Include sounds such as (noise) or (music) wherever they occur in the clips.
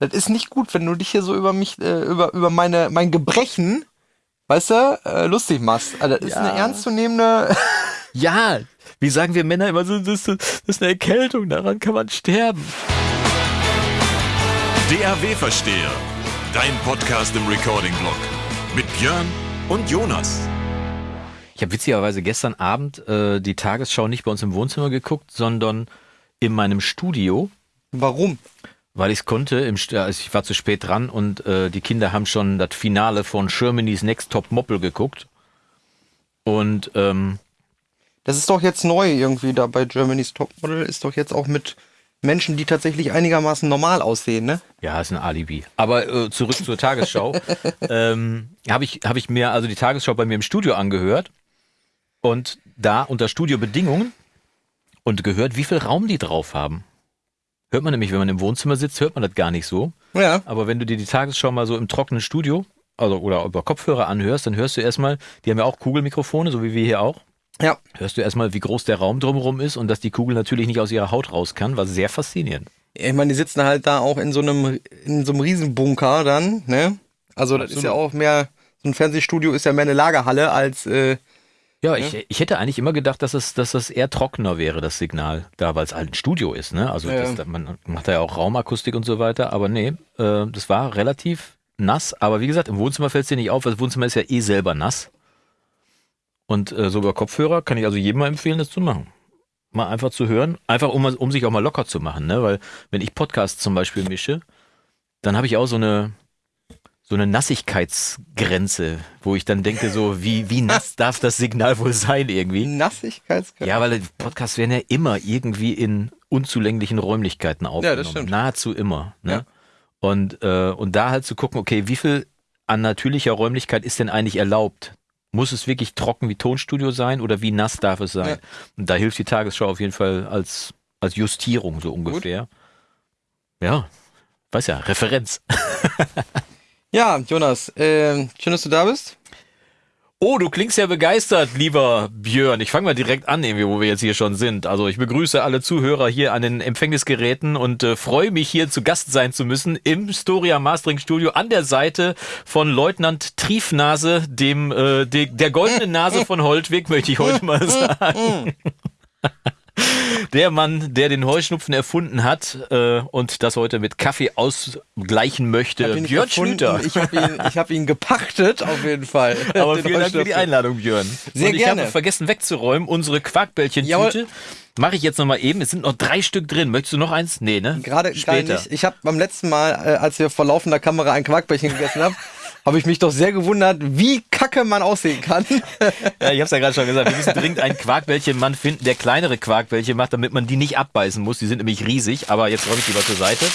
Das ist nicht gut, wenn du dich hier so über mich, äh, über, über meine, mein Gebrechen, weißt du, äh, lustig machst. Also, das ist Ja. eine ernstzunehmende. (laughs) Ja, wie sagen wir Männer immer so, das, ist- das ist eine Erkältung, daran kann man sterben. DAW-Versteher. Dein Podcast im Recording-Blog. Mit Björn und Jonas. Ich habe witzigerweise gestern Abend äh, die Tagesschau nicht bei uns im Wohnzimmer geguckt, sondern in meinem Studio, Warum? Weil ich es konnte. Im, also ich war zu spät dran und äh, die Kinder haben schon das Finale von Germany's Next Top Moppel geguckt. Und ähm, Das ist doch jetzt neu irgendwie da bei Germany's Topmodel. Ist doch jetzt auch mit Menschen, die tatsächlich einigermaßen normal aussehen, ne? Ja, ist ein Alibi. Aber äh, zurück zur Tagesschau. (laughs) ähm, habe ich, hab ich mir also die Tagesschau bei mir im Studio angehört und da unter Studiobedingungen und gehört, wie viel Raum die drauf haben. Hört man nämlich, wenn man im Wohnzimmer sitzt, hört man das gar nicht so. Ja. Aber wenn du dir die Tagesschau mal so im trockenen Studio also, oder über Kopfhörer anhörst, dann hörst du erstmal, die haben ja auch Kugelmikrofone, so wie wir hier auch. Ja. Hörst du erstmal, wie groß der Raum drumherum ist und dass die Kugel natürlich nicht aus ihrer Haut raus kann, war sehr faszinierend. Ich meine, die sitzen halt da auch in so einem, in so einem Riesenbunker dann, ne? Also das ist ja auch mehr, so ein Fernsehstudio ist ja mehr eine Lagerhalle als, äh, Ja, ich, ich hätte eigentlich immer gedacht, dass es, dass es eher trockener wäre, das Signal, da, weil es halt ein Studio ist, ne? Also Ja. das, man macht da ja auch Raumakustik und so weiter, aber nee, äh, das war relativ nass, aber wie gesagt, im Wohnzimmer fällt es dir nicht auf, weil das Wohnzimmer ist ja eh selber nass. Und äh, so über Kopfhörer kann ich also jedem mal empfehlen, das zu machen. Mal einfach zu hören, einfach um, um sich auch mal locker zu machen, ne? Weil wenn ich Podcasts zum Beispiel mische, dann habe ich auch so eine, so eine Nassigkeitsgrenze, wo ich dann denke, so, wie, wie nass (laughs) darf das Signal wohl sein irgendwie? Nassigkeitsgrad. Ja, weil Podcasts werden ja immer irgendwie in unzulänglichen Räumlichkeiten aufgenommen. stimmt. Nahezu immer. Ne? Ja. Und, äh, und da halt zu gucken, okay, wie viel an natürlicher Räumlichkeit ist denn eigentlich erlaubt? Muss es wirklich trocken wie Tonstudio sein oder wie nass darf es sein? Ja. Und da hilft die Tagesschau auf jeden Fall als, als Justierung so ungefähr. Ja, weiß ja, Referenz. (laughs) Ja, Jonas, äh, schön, dass du da bist. Oh, du klingst ja begeistert, lieber Björn. Ich fange mal direkt an, irgendwie, wo wir jetzt hier schon sind. Also ich begrüße alle Zuhörer hier an den Empfängnisgeräten und äh, freue mich hier zu Gast sein zu müssen im Storia Mastering Studio an der Seite von Leutnant Triefnase, dem äh, de, der goldenen Nase von Holtwig, möchte ich heute mal (laughs) sagen. (laughs) Der Mann, der den Heuschnupfen erfunden hat äh, und das heute mit Kaffee ausgleichen möchte. Björn. Schlüter. Ich habe ihn, ich hab ihn gepachtet, auf jeden Fall. (laughs) Aber Den vielen Dank für die. Einladung, Björn. Sehr und ich gerne. habe vergessen wegzuräumen, unsere Quarkbällchentüte. Mache ich jetzt nochmal eben. Es sind noch drei Stück drin. Möchtest du noch eins? Nee, ne? Gerade gerade Später. nicht. Ich habe beim letzten Mal, äh, als wir vor laufender Kamera ein Quarkbällchen gegessen haben, (laughs) habe ich mich doch sehr gewundert, wie kacke man aussehen kann. (laughs) Ja, ich hab's ja gerade schon gesagt. Wir müssen dringend einen Quarkbällchenmann finden, der kleinere Quarkbällchen macht, damit man die nicht abbeißen muss. Die sind nämlich riesig. Aber jetzt räume ich die mal zur Seite.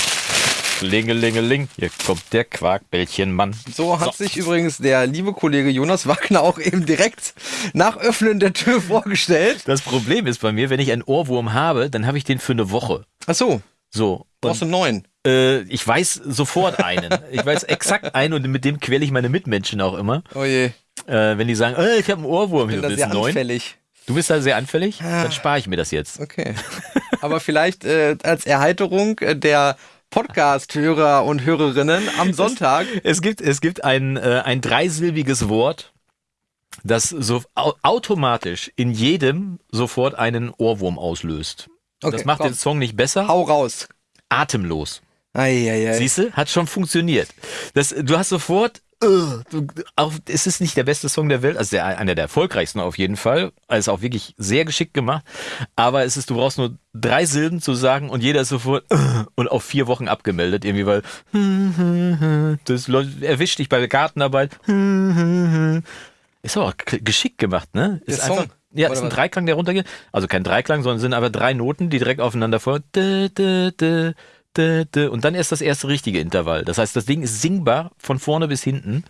Klingelingeling. Hier kommt der Quarkbällchenmann. So hat sich übrigens der liebe Kollege Jonas Wagner auch eben direkt nach Öffnen der Tür vorgestellt. Das Problem ist bei mir, wenn ich einen Ohrwurm habe, dann habe ich den für eine Woche. Ach so, So. brauchst du einen neuen. Äh, ich weiß sofort einen. Ich weiß exakt einen und mit dem quäle ich meine Mitmenschen auch immer. Oh je, Äh, wenn die sagen, äh, ich habe einen Ohrwurm, bin du da bist sehr anfällig. Du bist da sehr anfällig? Dann spare ich mir das jetzt. Okay. Aber vielleicht äh, als Erheiterung der Podcast-Hörer und Hörerinnen am Sonntag. Es gibt, es gibt ein, äh, ein dreisilbiges Wort, das so au automatisch in jedem sofort einen Ohrwurm auslöst. Okay, das macht komm. den Song nicht besser. Hau raus. Atemlos. Eieiei. Siehst du? Hat schon funktioniert. Das, du hast sofort. äh, Du, auch, es ist nicht der beste Song der Welt, also der, einer der erfolgreichsten auf jeden Fall. Also auch wirklich sehr geschickt gemacht. Aber es ist, du brauchst nur drei Silben zu sagen und jeder ist sofort äh, und auf vier Wochen abgemeldet irgendwie, weil das erwischt dich bei der Gartenarbeit. Ist aber auch geschickt gemacht, ne? Der Ist Song, einfach, ja, oder ist ein was? Dreiklang, der runtergeht. Also kein Dreiklang, sondern sind aber drei Noten, die direkt aufeinander folgen. Und dann erst das erste richtige Intervall. Das heißt, das Ding ist singbar von vorne bis hinten.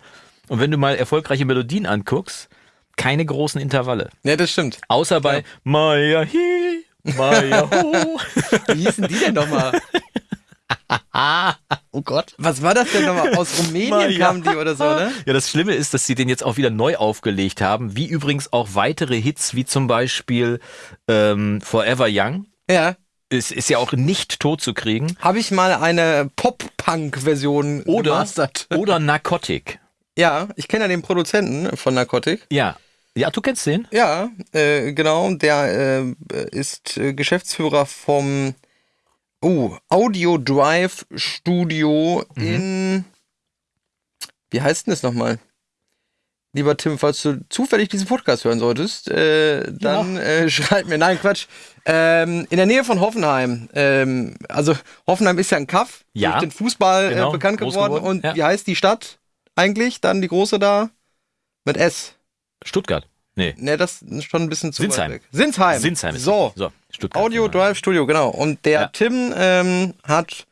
Und wenn du mal erfolgreiche Melodien anguckst, keine großen Intervalle. Ja, das stimmt. Außer bei Maya hi, Maya ho. (laughs) Wie hießen die denn nochmal? (laughs) oh Gott. Was war das denn nochmal? Aus Rumänien Maja. kamen die oder so, ne? Ja, das Schlimme ist, dass sie den jetzt auch wieder neu aufgelegt haben, wie übrigens auch weitere Hits, wie zum Beispiel ähm, Forever Young. Ja. Es ist ja auch nicht tot zu kriegen. Habe ich mal eine Pop-Punk-Version Oder, gemastert. (laughs) oder Narcotic. Ja, ich kenne ja den Produzenten von Narcotic. Ja. Ja, du kennst den? Ja, äh, genau. Der äh, ist äh, Geschäftsführer vom oh, Audio Drive Studio Mhm. in. Wie heißt denn das nochmal? Lieber Tim, falls du zufällig diesen Podcast hören solltest, äh, dann äh, (laughs) schreib mir. Nein, Quatsch. Ähm, in der Nähe von Hoffenheim. Ähm, also Hoffenheim ist ja ein Kaff, Ja. durch den Fußball Genau, äh, bekannt geworden. geworden, Und ja. wie heißt die Stadt eigentlich? Dann die große da? Mit S. Stuttgart. Nee. Ne, das ist schon ein bisschen zu Sinsheim. weit weg. Sinsheim. Sinsheim So, so Stuttgart. Audio genau. Drive Studio, genau. Und der Ja. Tim ähm, hat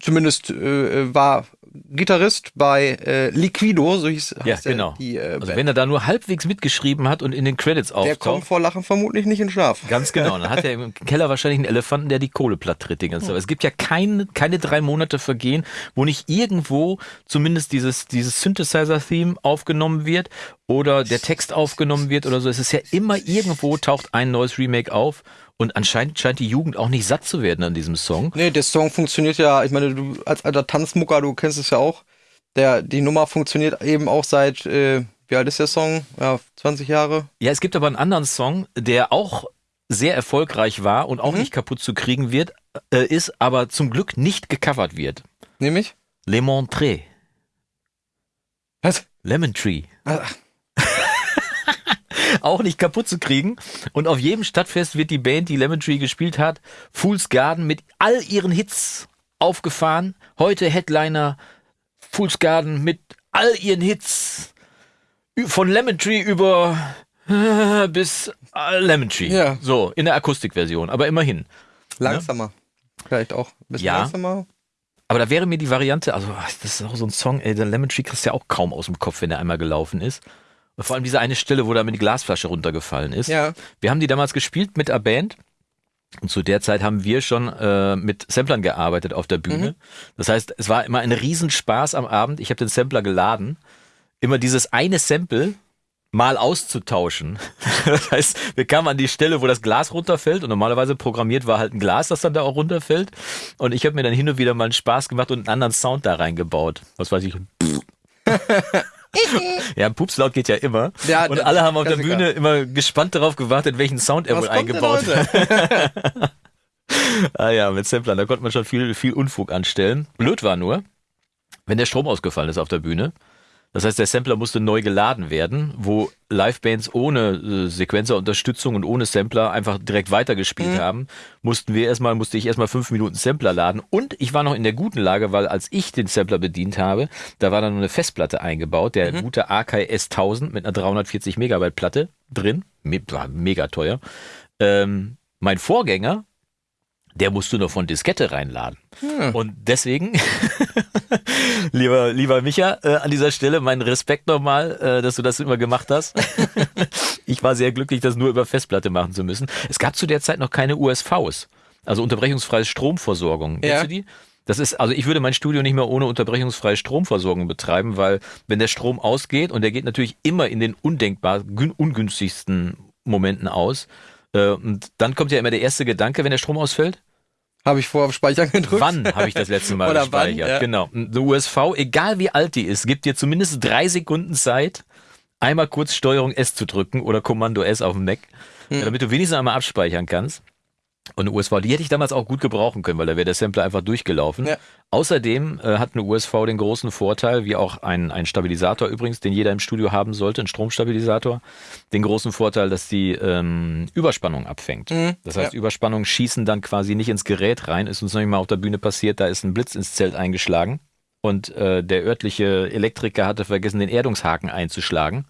zumindest äh, war Gitarrist bei äh, Liquido, so hieß Ja, genau. die äh, Also wenn er da nur halbwegs mitgeschrieben hat und in den Credits Der kommt auftaucht. vor Lachen vermutlich nicht in Schlaf. Ganz genau. Dann hat er im Keller wahrscheinlich einen Elefanten, der die Kohle platt tritt die ganze Zeit. Es gibt ja keine, keine drei Monate vergehen, wo nicht irgendwo zumindest dieses, dieses Synthesizer-Theme aufgenommen wird oder der Text aufgenommen wird oder so. Es ist ja immer irgendwo taucht ein neues Remake auf und anscheinend scheint die Jugend auch nicht satt zu werden an diesem Song. Nee, der Song funktioniert ja, ich meine, du als alter Tanzmucker, du kennst es ja auch. Der, die Nummer funktioniert eben auch seit, äh, wie alt ist der Song? Ja, 20 Jahre. Ja, es gibt aber einen anderen Song, der auch sehr erfolgreich war und auch Mhm. nicht kaputt zu kriegen wird, äh, ist, aber zum Glück nicht gecovert wird. Nämlich? Le Montré. Was? Lemon Tree. Ach, (laughs) Auch nicht kaputt zu kriegen. Und auf jedem Stadtfest wird die Band, die Lemon Tree gespielt hat, Fool's Garden mit all ihren Hits aufgefahren. Heute Headliner Fool's Garden mit all ihren Hits. Von Lemon Tree über (laughs) bis Lemon Tree. Ja. So, in der Akustikversion, aber immerhin. langsamer. Vielleicht auch ein bisschen Ja. langsamer. Aber da wäre mir die Variante, also das ist auch so ein Song, ey, der Lemon Tree kriegst du ja auch kaum aus dem Kopf, wenn der einmal gelaufen ist. Vor allem diese eine Stelle, wo da mit die Glasflasche runtergefallen ist. Ja. Wir haben die damals gespielt mit der Band. Und zu der Zeit haben wir schon äh, mit Samplern gearbeitet auf der Bühne. Das heißt, es war immer ein Riesenspaß am Abend. Ich habe den Sampler geladen. Immer dieses eine Sample mal auszutauschen. (laughs) Das heißt, wir kamen an die Stelle, wo das Glas runterfällt und normalerweise programmiert war halt ein Glas, das dann da auch runterfällt. Und ich habe mir dann hin und wieder mal einen Spaß gemacht und einen anderen Sound da reingebaut. Was weiß ich. (laughs) (laughs) ja, Pupslaut geht ja immer. Ja, und alle haben auf der. Bühne immer gespannt darauf gewartet, welchen Sound er Was wohl eingebaut hat. (laughs) Ah ja, mit Samplern, da konnte man schon viel, viel Unfug anstellen. Blöd war nur, wenn der Strom ausgefallen ist auf der Bühne. Das heißt, der Sampler musste neu geladen werden, wo Livebands ohne äh, Sequenzerunterstützung und ohne Sampler einfach direkt weitergespielt haben, mussten wir erstmal, musste ich erstmal fünf Minuten Sampler laden. Und ich war noch in der guten Lage, weil als ich den Sampler bedient habe, da war dann eine Festplatte eingebaut, der gute Akai S1000 mit einer 340 Megabyte Platte drin. Me war mega teuer. Ähm, mein Vorgänger, der musste nur von Diskette reinladen. Und deswegen, (laughs) lieber, lieber Micha, äh, an dieser Stelle meinen Respekt nochmal, äh, dass du das immer gemacht hast. (laughs) ich war sehr glücklich, das nur über Festplatte machen zu müssen. Es gab zu der Zeit noch keine USVs, also unterbrechungsfreie Stromversorgung. Kennst Ja. du die? Das ist, also ich würde mein Studio nicht mehr ohne unterbrechungsfreie Stromversorgung betreiben, weil wenn der Strom ausgeht und der geht natürlich immer in den undenkbar gün- ungünstigsten Momenten aus, und dann kommt ja immer der erste Gedanke, wenn der Strom ausfällt. Habe ich vorher auf Speichern gedrückt? Wann habe ich das letzte Mal (laughs) Oder gespeichert? wann, ja. Genau. Eine USV, egal wie alt die ist, gibt dir zumindest drei Sekunden Zeit, einmal kurz Steuerung S zu drücken oder Kommando S auf dem Mac, Hm. damit du wenigstens einmal abspeichern kannst. Und eine USV, die hätte ich damals auch gut gebrauchen können, weil da wäre der Sampler einfach durchgelaufen. Ja. Außerdem äh, hat eine USV den großen Vorteil, wie auch ein, ein Stabilisator übrigens, den jeder im Studio haben sollte, ein Stromstabilisator, den großen Vorteil, dass die ähm, Überspannung abfängt. Mhm, Das heißt, ja. Überspannungen schießen dann quasi nicht ins Gerät rein. Ist uns noch nicht mal auf der Bühne passiert, da ist ein Blitz ins Zelt eingeschlagen und äh, der örtliche Elektriker hatte vergessen, den Erdungshaken einzuschlagen.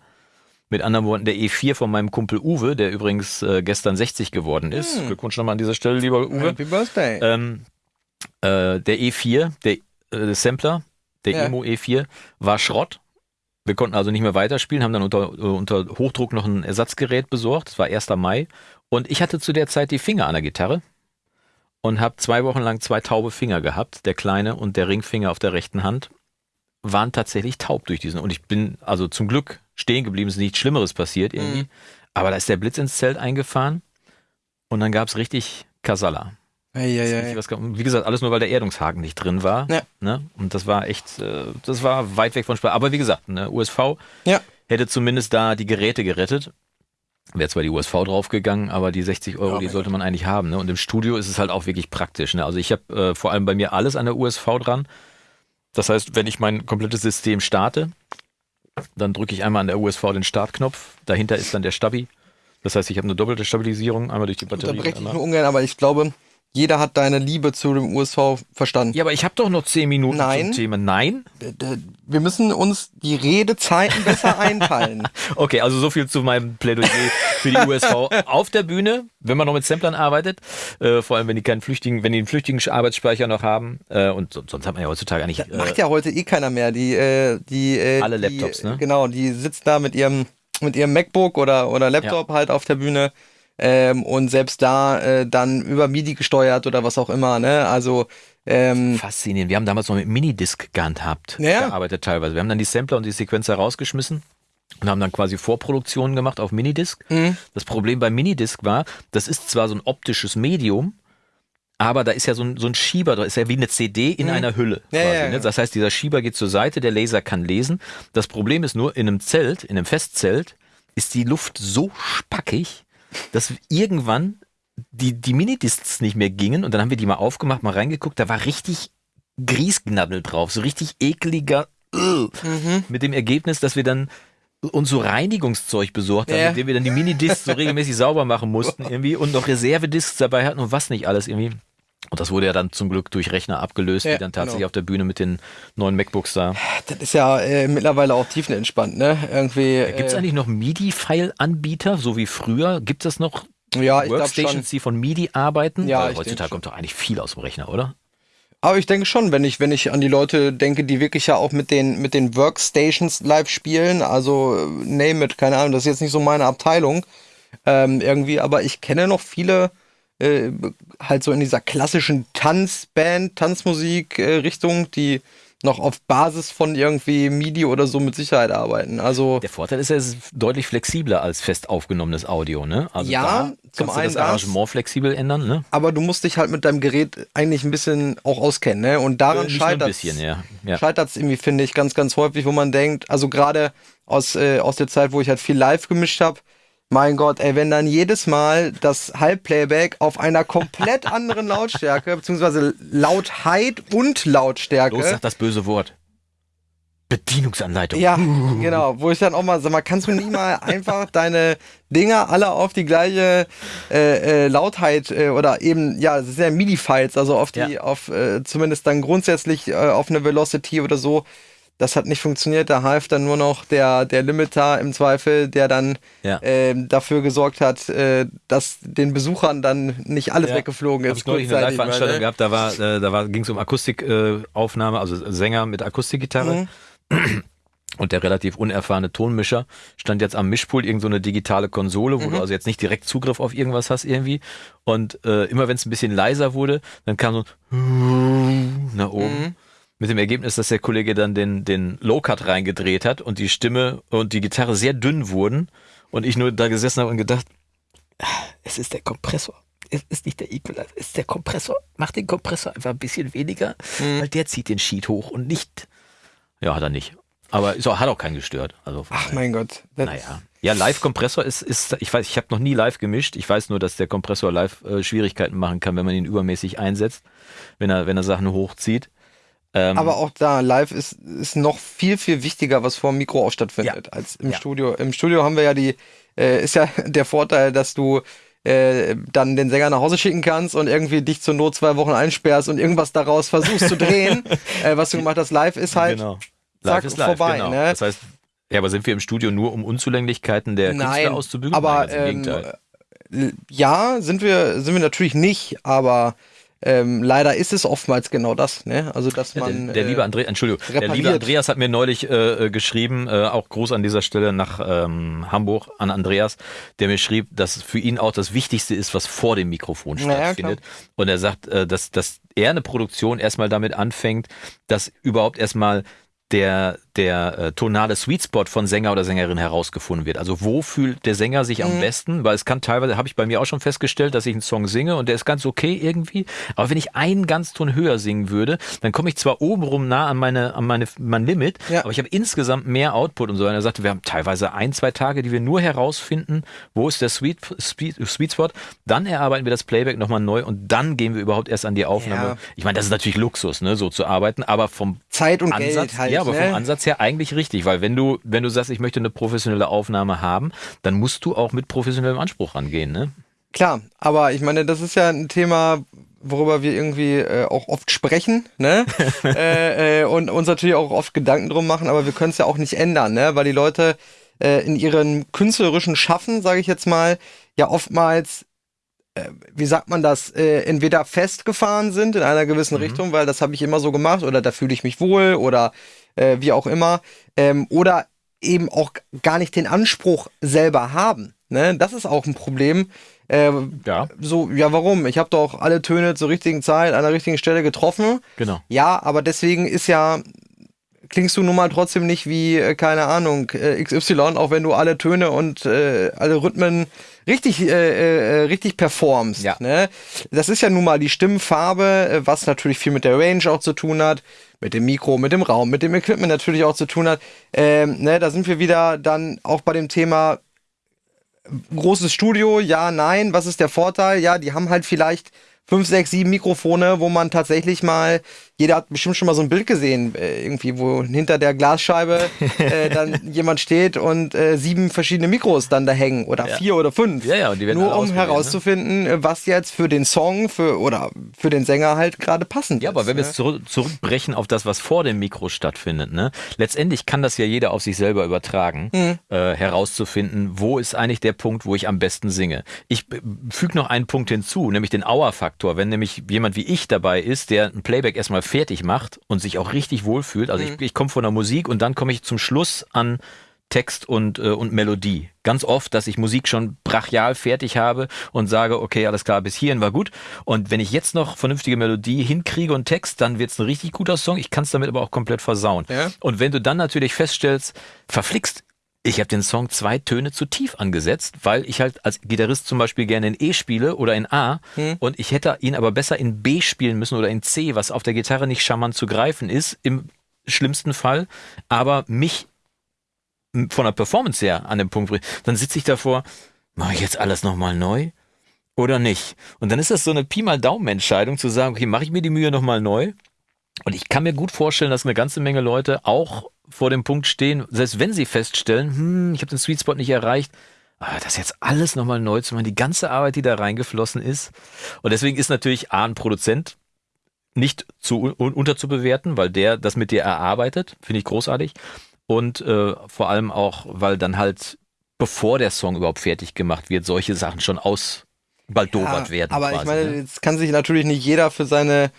Mit anderen Worten, der E4 von meinem Kumpel Uwe, der übrigens äh, gestern 60 geworden ist. Hm. Glückwunsch nochmal an dieser Stelle, lieber Uwe. Happy Birthday. Ähm, äh, der E4, der äh, Sampler, der Ja. Emo E4, war Schrott. Wir konnten also nicht mehr weiterspielen, haben dann unter, äh, unter Hochdruck noch ein Ersatzgerät besorgt. Das war 1. Mai. Und ich hatte zu der Zeit die Finger an der Gitarre und habe zwei Wochen lang zwei taube Finger gehabt. Der kleine und der Ringfinger auf der rechten Hand waren tatsächlich taub durch diesen. Und ich bin also zum Glück stehen geblieben, es ist nichts Schlimmeres passiert irgendwie. Mhm. Aber da ist der Blitz ins Zelt eingefahren und dann gab's richtig Kasala. Eieiei. Was kam- Wie gesagt, alles nur, weil der Erdungshaken nicht drin war. Ja. Ne? Und das war echt, äh, das war weit weg von Spaß. Aber wie gesagt, ne, USV Ja. hätte zumindest da die Geräte gerettet. Wäre zwar die USV draufgegangen, aber die 60 Euro, Ja, die sollte man eigentlich haben. Ne? Und im Studio ist es halt auch wirklich praktisch. Ne? Also ich habe äh, vor allem bei mir alles an der USV dran. Das heißt, wenn ich mein komplettes System starte, dann drücke ich einmal an der USV den Startknopf. Dahinter ist dann der Stabi. Das heißt, ich habe eine doppelte Stabilisierung, einmal durch die Batterie. breche ich nur ungern, aber ich glaube, jeder hat deine Liebe zu dem USV verstanden. Ja, aber ich habe doch noch 10 Minuten Nein. zum Thema. Nein? D- Wir müssen uns die Redezeiten besser (laughs) einteilen. Okay, also so viel zu meinem Plädoyer für die USV auf der Bühne, wenn man noch mit Samplern arbeitet, äh, vor allem wenn die keinen flüchtigen, wenn die einen flüchtigen Arbeitsspeicher noch haben äh, und so, sonst hat man ja heutzutage eigentlich äh, Macht ja heute eh keiner mehr. Die, äh, die, äh, Alle die, Laptops, ne? Genau, die sitzen da mit ihrem, mit ihrem MacBook oder, oder Laptop halt auf der Bühne. Ähm, und selbst da äh, dann über MIDI gesteuert oder was auch immer, ne? Also ähm, faszinierend. Wir haben damals noch mit Minidisc gehandhabt, Ja. gearbeitet teilweise. Wir haben dann die Sampler und die Sequenzer rausgeschmissen und haben dann quasi Vorproduktionen gemacht auf Minidisc. Mhm. Das Problem bei Minidisc war, das ist zwar so ein optisches Medium, aber da ist ja so ein, so ein Schieber drin, ist ja wie eine CD in einer Hülle. Mhm. Ja, quasi, ja, ja. Ne? Das heißt, dieser Schieber geht zur Seite, der Laser kann lesen. Das Problem ist nur, in einem Zelt, in einem Festzelt, ist die Luft so spackig, dass irgendwann die, die Minidiscs nicht mehr gingen und dann haben wir die mal aufgemacht, mal reingeguckt, da war richtig Griesgnabbel drauf, so richtig ekliger, äh, mit dem Ergebnis, dass wir dann uns so Reinigungszeug besorgt haben, Ja. mit dem wir dann die Minidiscs so regelmäßig sauber machen mussten (laughs) irgendwie und noch Reservediscs dabei hatten und was nicht alles irgendwie. Und das wurde ja dann zum Glück durch Rechner abgelöst, Ja, die dann tatsächlich genau. auf der Bühne mit den neuen MacBooks da. das ist ja äh, mittlerweile auch tiefenentspannt, ne? Irgendwie. Gibt es äh, eigentlich noch MIDI-File-Anbieter, so wie früher? Gibt es noch ja, Workstations, die von MIDI arbeiten? Ja, Weil heutzutage kommt doch eigentlich viel aus dem Rechner, oder? Aber ich denke schon, wenn ich, wenn ich an die Leute denke, die wirklich ja auch mit den, mit den Workstations live spielen, also äh, name it, keine Ahnung, das ist jetzt nicht so meine Abteilung ähm, irgendwie, aber ich kenne noch viele äh, halt so in dieser klassischen Tanzband, Tanzmusik-Richtung, die noch auf Basis von irgendwie MIDI oder so mit Sicherheit arbeiten. Also Der Vorteil ist, ja, es ist deutlich flexibler als fest aufgenommenes Audio, ne? Also Ja, zum einen das das. Arrangement flexibel ändern, ne? aber du musst dich halt mit deinem Gerät eigentlich ein bisschen auch auskennen, ne? Und daran Äh, scheitert bisschen, ja. ja. scheitert es irgendwie, finde ich, ganz, ganz häufig, wo man denkt, also gerade aus, äh, aus der Zeit, wo ich halt viel live gemischt habe, mein Gott, ey, wenn dann jedes Mal das Halbplayback auf einer komplett (laughs) anderen Lautstärke, beziehungsweise Lautheit und Lautstärke. Los, sag das böse Wort. Bedienungsanleitung. ja, genau, wo ich dann auch mal sag mal, kannst du nie mal (laughs) einfach deine Dinger alle auf die gleiche äh, äh, Lautheit äh, oder eben, ja, es sind ja MIDI-Files, also auf die, Ja. auf äh, zumindest dann grundsätzlich äh, auf eine Velocity oder so. Das hat nicht funktioniert. Da half dann nur noch der, der Limiter im Zweifel, der dann Ja. ähm, dafür gesorgt hat, äh, dass den Besuchern dann nicht alles Ja. weggeflogen Hab ist. ich neulich eine Live-Veranstaltung ne? gehabt, da war, äh, da war, ging es um Akustikaufnahme, äh, Aufnahme, also Sänger mit Akustikgitarre. Mhm. Und der relativ unerfahrene Tonmischer stand jetzt am Mischpult, irgend so eine digitale Konsole, wo Mhm. du also jetzt nicht direkt Zugriff auf irgendwas hast irgendwie. Und äh, immer wenn es ein bisschen leiser wurde, dann kam so ein nach oben. Mhm. Mit dem Ergebnis, dass der Kollege dann den, den Low-Cut reingedreht hat und die Stimme und die Gitarre sehr dünn wurden. Und ich nur da gesessen habe und gedacht, "Ah, es ist der Kompressor. Es ist nicht der Equalizer, es ist der Kompressor. Mach den Kompressor einfach ein bisschen weniger, Mhm. weil der zieht den Sheet hoch und nicht. Ja, hat er nicht. Aber auch, hat auch keinen gestört. Also Ach mein Gott. Naja. Ja, Live-Kompressor ist, ist, ich weiß, ich habe noch nie live gemischt. Ich weiß nur, dass der Kompressor live äh, Schwierigkeiten machen kann, wenn man ihn übermäßig einsetzt, wenn er, wenn er Sachen hochzieht. Ähm, Aber auch da, live ist, ist noch viel, viel wichtiger, was vor dem Mikro auch stattfindet, als im Ja. Studio. Im Studio haben wir ja die, äh, ist ja (laughs) der Vorteil, dass du äh, dann den Sänger nach Hause schicken kannst und irgendwie dich zur Not zwei Wochen einsperrst und irgendwas daraus versuchst zu drehen. (laughs) äh, was du gemacht hast, live ist halt genau. zack, Live ist live, vorbei, genau. ne? Das heißt, ja, aber sind wir im Studio nur, um Unzulänglichkeiten der Nein, Künstler auszubügeln? aber, Nein, im ähm. L- Ja, sind wir, sind wir natürlich nicht, aber ähm, leider ist es oftmals genau das, ne? Also dass man. der, der äh, liebe Andreas, Entschuldigung, der liebe repariert. Andreas hat mir neulich äh, äh, geschrieben, äh, auch Gruß an dieser Stelle nach ähm, Hamburg an Andreas, der mir schrieb, dass für ihn auch das Wichtigste ist, was vor dem Mikrofon stattfindet. Und er sagt, äh, dass, dass er eine Produktion erstmal damit anfängt, dass überhaupt erstmal der, der äh, tonale Sweet Spot von Sänger oder Sängerin herausgefunden wird. Also wo fühlt der Sänger sich am besten? Weil es kann teilweise, habe ich bei mir auch schon festgestellt, dass ich einen Song singe und der ist ganz okay irgendwie. Aber wenn ich einen Ganzton höher singen würde, dann komme ich zwar obenrum nah an meine, an meine, mein Limit, Ja. aber ich habe insgesamt mehr Output und so. Und er sagte, wir haben teilweise ein, zwei Tage, die wir nur herausfinden, wo ist der Sweet, Sweet, Sweet Spot. Dann erarbeiten wir das Playback nochmal neu und dann gehen wir überhaupt erst an die Aufnahme. Ja. Ich meine, das ist natürlich Luxus, ne, so zu arbeiten, aber vom Zeit und Ansatz, Geld halt. ja, aber ne? vom Ansatz her eigentlich richtig, weil wenn du, wenn du sagst, ich möchte eine professionelle Aufnahme haben, dann musst du auch mit professionellem Anspruch rangehen, ne? Klar, aber ich meine, das ist ja ein Thema, worüber wir irgendwie äh, auch oft sprechen, ne? (laughs) äh, äh, und uns natürlich auch oft Gedanken drum machen, aber wir können es ja auch nicht ändern, ne? Weil die Leute äh, in ihren künstlerischen Schaffen, sage ich jetzt mal, ja oftmals äh, wie sagt man das, äh, entweder festgefahren sind in einer gewissen Richtung, weil das habe ich immer so gemacht oder da fühle ich mich wohl oder äh, wie auch immer, ähm, oder eben auch gar nicht den Anspruch selber haben. Ne? Das ist auch ein Problem. Äh, Ja. So, ja, warum? Ich habe doch alle Töne zur richtigen Zeit an der richtigen Stelle getroffen. Genau. Ja, aber deswegen ist ja, klingst du nun mal trotzdem nicht wie, äh, keine Ahnung, äh, XY, auch wenn du alle Töne und äh, alle Rhythmen richtig, äh, äh, richtig performst. Ja. Ne? Das ist ja nun mal die Stimmfarbe, was natürlich viel mit der Range auch zu tun hat, mit dem Mikro, mit dem Raum, mit dem Equipment natürlich auch zu tun hat. Ähm, ne, da sind wir wieder dann auch bei dem Thema großes Studio, ja, nein. Was ist der Vorteil? Ja, die haben halt vielleicht fünf, sechs, sieben Mikrofone, wo man tatsächlich mal, jeder hat bestimmt schon mal so ein Bild gesehen, äh, irgendwie, wo hinter der Glasscheibe äh, (laughs) dann jemand steht und äh, sieben verschiedene Mikros dann da hängen oder Ja. vier oder fünf. Ja, ja, und die werden Nur um ne? herauszufinden, äh, was jetzt für den Song für oder für den Sänger halt gerade passend Ja, ist. aber wenn wir ne? jetzt zurück, zurückbrechen auf das, was vor dem Mikro stattfindet, ne? Letztendlich kann das ja jeder auf sich selber übertragen, Mhm. äh, herauszufinden, wo ist eigentlich der Punkt, wo ich am besten singe. Ich äh, füge noch einen Punkt hinzu, nämlich den Auer-Faktor. Wenn nämlich jemand wie ich dabei ist, der ein Playback erstmal fertig macht und sich auch richtig wohlfühlt, also ich, ich komme von der Musik und dann komme ich zum Schluss an Text und, äh, und Melodie. Ganz oft, dass ich Musik schon brachial fertig habe und sage, okay, alles klar, bis hierhin war gut. Und wenn ich jetzt noch vernünftige Melodie hinkriege und Text, dann wird's ein richtig guter Song. Ich kann es damit aber auch komplett versauen. Ja. Und wenn du dann natürlich feststellst, verflixt, ich habe den Song zwei Töne zu tief angesetzt, weil ich halt als Gitarrist zum Beispiel gerne in E spiele oder in A und ich hätte ihn aber besser in B spielen müssen oder in C, was auf der Gitarre nicht charmant zu greifen ist, im schlimmsten Fall, aber mich von der Performance her an dem Punkt bringt, dann sitze ich davor, mache ich jetzt alles nochmal neu oder nicht? Und dann ist das so eine Pi mal Daumen-Entscheidung zu sagen, okay, mache ich mir die Mühe nochmal neu? Und ich kann mir gut vorstellen, dass eine ganze Menge Leute auch vor dem Punkt stehen, selbst wenn sie feststellen, hm, ich habe den Sweet Spot nicht erreicht, aber das jetzt alles nochmal neu zu machen, die ganze Arbeit, die da reingeflossen ist. Und deswegen ist natürlich A, ein Produzent nicht zu un unterzubewerten, weil der das mit dir erarbeitet, finde ich großartig. Und äh, vor allem auch, weil dann halt, bevor der Song überhaupt fertig gemacht wird, solche Sachen schon ausbaldowert Ja, werden. Aber quasi, ich meine, ne? jetzt kann sich natürlich nicht jeder für seine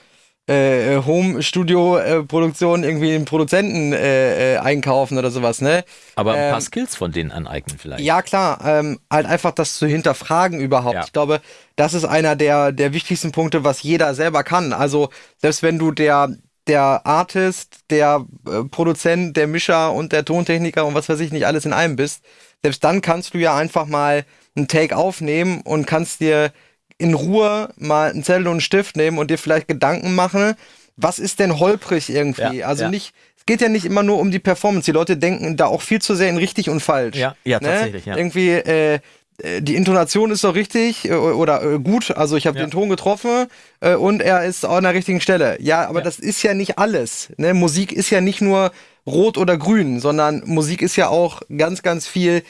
äh, Home-Studio-Produktion irgendwie einen Produzenten äh, äh, einkaufen oder sowas, ne? aber ein paar ähm, Skills von denen aneignen vielleicht. Ja, klar, ähm, halt einfach das zu hinterfragen überhaupt. Ja. Ich glaube, das ist einer der, der wichtigsten Punkte, was jeder selber kann. Also, selbst wenn du der, der Artist, der äh, Produzent, der Mischer und der Tontechniker und was weiß ich nicht alles in einem bist, selbst dann kannst du ja einfach mal einen Take aufnehmen und kannst dir in Ruhe mal einen Zettel und einen Stift nehmen und dir vielleicht Gedanken machen, was ist denn holprig irgendwie? Ja, also ja. nicht, es geht ja nicht immer nur um die Performance. Die Leute denken da auch viel zu sehr in richtig und falsch. Ja, ja, Ne? tatsächlich, ja. Irgendwie, äh, äh, die Intonation ist doch richtig äh, oder äh, gut, also ich habe Ja. den Ton getroffen äh, und er ist an der richtigen Stelle. Ja, aber Ja. das ist ja nicht alles. Ne? Musik ist ja nicht nur rot oder grün, sondern Musik ist ja auch ganz, ganz viel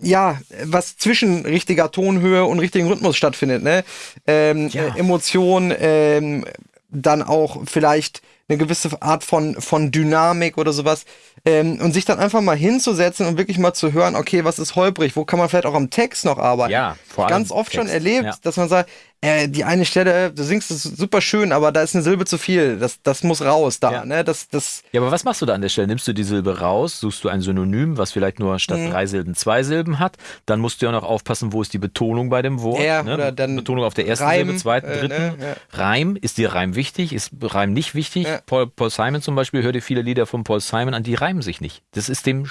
ja, was zwischen richtiger Tonhöhe und richtigen Rhythmus stattfindet, ne? Ähm, Ja. äh, Emotion, ähm, dann auch vielleicht eine gewisse Art von, von Dynamik oder sowas. Ähm, und sich dann einfach mal hinzusetzen und wirklich mal zu hören, okay, was ist holprig, wo kann man vielleicht auch am Text noch arbeiten. Ja, vor allem Ganz oft schon Text, erlebt, ja. dass man sagt, äh, die eine Stelle, du singst es super schön, aber da ist eine Silbe zu viel. Das, das muss raus da, Ja. ne? Das, das, Ja, aber was machst du da an der Stelle? Nimmst du die Silbe raus, suchst du ein Synonym, was vielleicht nur Mhm. statt drei Silben zwei Silben hat, dann musst du ja noch aufpassen, wo ist die Betonung bei dem Wort. Ja, ne? oder dann Betonung auf der ersten Reim, Silbe, zweiten, äh, dritten. ne, ja. Reim, ist dir Reim wichtig, ist Reim nicht wichtig? Ja. Paul, Paul Simon zum Beispiel, hör dir viele Lieder von Paul Simon an, die reimen sich nicht. Das ist dem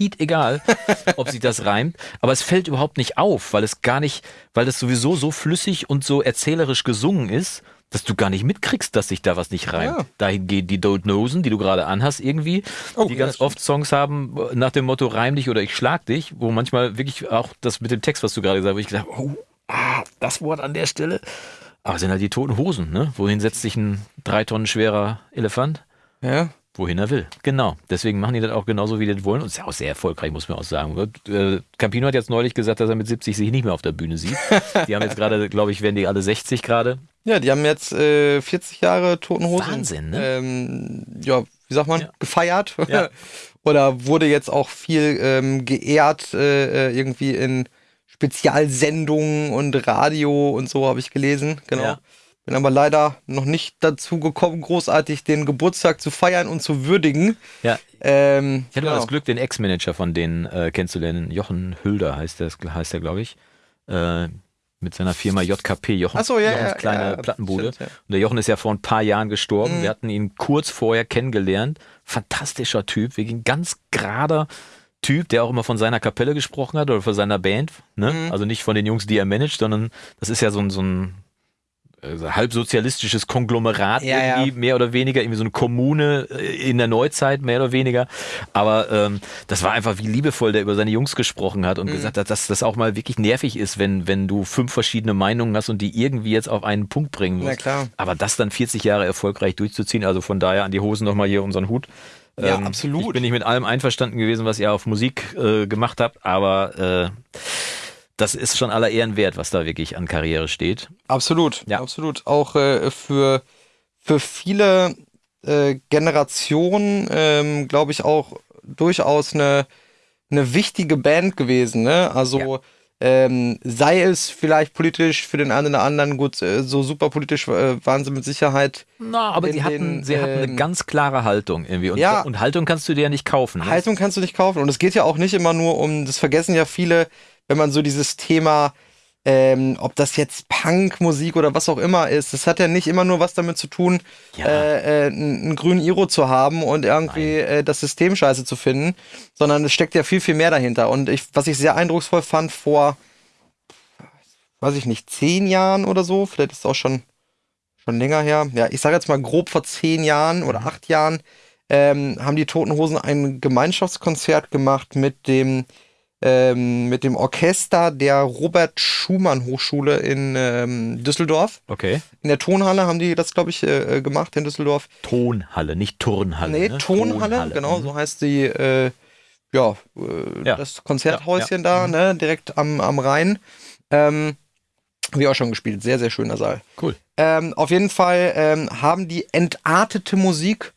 Schied egal, ob sich das reimt, aber es fällt überhaupt nicht auf, weil es gar nicht, weil das sowieso so flüssig und so erzählerisch gesungen ist, dass du gar nicht mitkriegst, dass sich da was nicht reimt. Ja. Dahin gehen die Don't Nosen, die du gerade anhast irgendwie, Oh, die ja, ganz oft Songs haben nach dem Motto reim dich oder ich schlag dich, wo manchmal wirklich auch das mit dem Text, was du gerade gesagt hast, wo ich gesagt habe, oh, ah, das Wort an der Stelle. Aber es sind halt die toten Hosen, ne? Wohin setzt sich ein drei Tonnen schwerer Elefant? Ja. Wohin er will. Genau. Deswegen machen die das auch genauso, wie die das wollen. Und ist ja auch sehr erfolgreich, muss man auch sagen. Äh, Campino hat jetzt neulich gesagt, dass er mit 70 sich nicht mehr auf der Bühne sieht. (laughs) Die haben jetzt gerade, glaube ich, werden die alle 60 gerade. Ja, die haben jetzt äh, 40 Jahre Toten Hosen. Wahnsinn, ne? Ähm, ja, wie sagt man? Ja. Gefeiert. Ja. (laughs) Oder wurde jetzt auch viel ähm, geehrt, äh, äh, irgendwie in Spezialsendungen und Radio und so, habe ich gelesen. Genau. Ja. Bin aber leider noch nicht dazu gekommen, großartig den Geburtstag zu feiern und zu würdigen. Ja, Ähm, ich hatte mal genau. das Glück, den Ex-Manager von denen äh, kennenzulernen. Jochen Hülder heißt der, heißt der glaube ich. Äh, mit seiner Firma JKP, Jochen, so, ja, Jochens ja, kleine ja, Plattenbude. stimmt. Und der Jochen ist ja vor ein paar Jahren gestorben. Mhm. Wir hatten ihn kurz vorher kennengelernt. Fantastischer Typ, wirklich ein ganz gerader Typ, der auch immer von seiner Kapelle gesprochen hat oder von seiner Band. Ne? Mhm. Also nicht von den Jungs, die er managt, sondern das ist ja so ein, so ein äh, halbsozialistisches Konglomerat Ja, ja. irgendwie, mehr oder weniger, irgendwie so eine Kommune äh, in der Neuzeit, mehr oder weniger. Aber ähm, das war einfach, wie liebevoll der über seine Jungs gesprochen hat und Mhm. gesagt hat, dass das auch mal wirklich nervig ist, wenn, wenn du fünf verschiedene Meinungen hast und die irgendwie jetzt auf einen Punkt bringen musst. Na klar. Aber das dann 40 Jahre erfolgreich durchzuziehen, also von daher an die Hosen nochmal hier unseren Hut. Ähm, Ja, absolut. Ich bin nicht mit allem einverstanden gewesen, was ihr auf Musik äh, gemacht habt, aber äh, das ist schon aller Ehren wert, was da wirklich an Karriere steht. Absolut, Ja. absolut. Auch äh, für, für viele äh, Generationen, ähm, glaube ich, auch durchaus eine, eine wichtige Band gewesen. Ne? Also ähm, sei es vielleicht politisch für den einen oder anderen, gut, äh, so super politisch äh, waren sie mit Sicherheit. Na, aber sie hatten, den, sie hatten eine ähm, ganz klare Haltung irgendwie. Und, Ja. und Haltung kannst du dir ja nicht kaufen. Ne? Haltung kannst du nicht kaufen. Und es geht ja auch nicht immer nur um, das vergessen ja viele, wenn man so dieses Thema, ähm, ob das jetzt Punkmusik oder was auch immer ist, das hat ja nicht immer nur was damit zu tun, Ja. äh, äh, einen grünen Iro zu haben und irgendwie äh, das System scheiße zu finden, sondern es steckt ja viel, viel mehr dahinter. Und ich, was ich sehr eindrucksvoll fand vor, weiß ich nicht, zehn Jahren oder so, vielleicht ist es auch schon, schon länger her, ja, ich sage jetzt mal grob vor zehn Jahren oder acht Jahren, ähm, haben die Toten Hosen ein Gemeinschaftskonzert gemacht mit dem ähm, mit dem Orchester der Robert Schumann Hochschule in ähm, Düsseldorf. Okay. In der Tonhalle haben die das, glaube ich, äh, äh, gemacht in Düsseldorf. Tonhalle, nicht Turnhalle. Nee, ne? Tonhalle, genau, Mhm. so heißt die, äh, ja, äh, Ja. das Konzerthäuschen Ja, Mhm. da, ne, direkt am, am Rhein. Ähm, wie auch schon gespielt, sehr, sehr schöner Saal. Cool. Ähm, auf jeden Fall ähm, haben die entartete Musik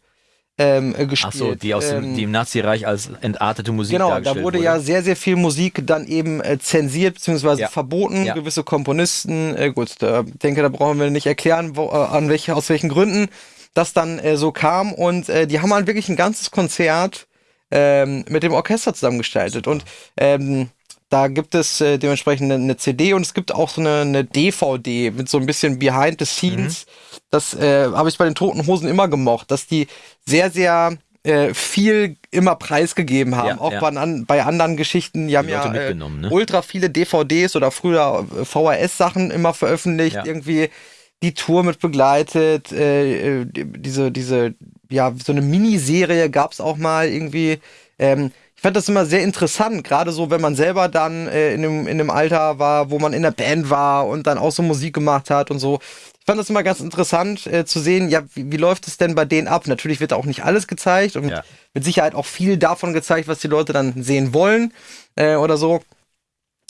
ähm, äh, Ach gespielt. so, die aus dem, ähm, die im Nazi-Reich als entartete Musik Genau, da dargestellt wurde ja sehr, sehr viel Musik dann eben äh, zensiert bzw. Ja. verboten. Ja. Gewisse Komponisten, äh, gut, da denke, da brauchen wir nicht erklären, wo, äh, an welche, aus welchen Gründen das dann äh, so kam. Und äh, die haben halt wirklich ein ganzes Konzert ähm, mit dem Orchester zusammengestaltet. Und ähm, da gibt es äh, dementsprechend eine, eine CD und es gibt auch so eine, eine DVD mit so ein bisschen Behind the Scenes. Mhm. Das äh, habe ich bei den Toten Hosen immer gemocht, dass die sehr, sehr äh, viel immer preisgegeben haben. Ja, auch ja. Bei, an, bei anderen Geschichten. Die haben Leute ja äh, ne? ultra viele DVDs oder früher äh, VHS-Sachen immer veröffentlicht. Ja. Irgendwie die Tour mit begleitet. Die- diese, diese, ja, so eine Miniserie gab es auch mal irgendwie. Ähm, ich fand das immer sehr interessant, gerade so, wenn man selber dann äh, in, dem, in dem Alter war, wo man in der Band war und dann auch so Musik gemacht hat und so. Ich fand das immer ganz interessant äh, zu sehen, ja, wie, wie läuft es denn bei denen ab? Natürlich wird da auch nicht alles gezeigt und Ja. mit Sicherheit auch viel davon gezeigt, was die Leute dann sehen wollen äh, oder so.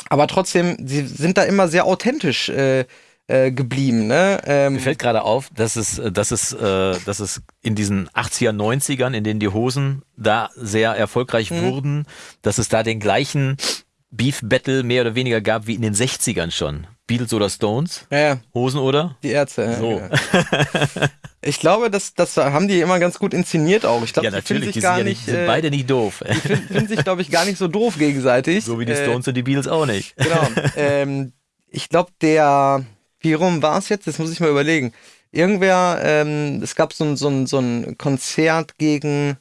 Aber trotzdem, sie sind da immer sehr authentisch äh, äh, geblieben. Ne? Ähm, Mir fällt gerade auf, dass es, äh, dass es, äh, dass es in diesen 80er, 90ern, in denen die Hosen da sehr erfolgreich Mhm. wurden, dass es da den gleichen Beef Battle mehr oder weniger gab wie in den 60ern schon. Beatles oder Stones? ja, ja, Hosen oder? die Ärzte. ja, So. genau. (laughs) Ich glaube, das, das haben die immer ganz gut inszeniert auch. Ich glaube, Ja, die natürlich, sich die sind, gar ja nicht, sind äh, beide nicht doof. die finden, finden sich, glaube ich, gar nicht so doof gegenseitig. (laughs) so wie die Äh, Stones und die Beatles auch nicht. Genau. (laughs) ähm, ich glaube, der, wie rum war es jetzt? Das muss ich mal überlegen. irgendwer, ähm, es gab so ein, so, ein, so ein Konzert gegen,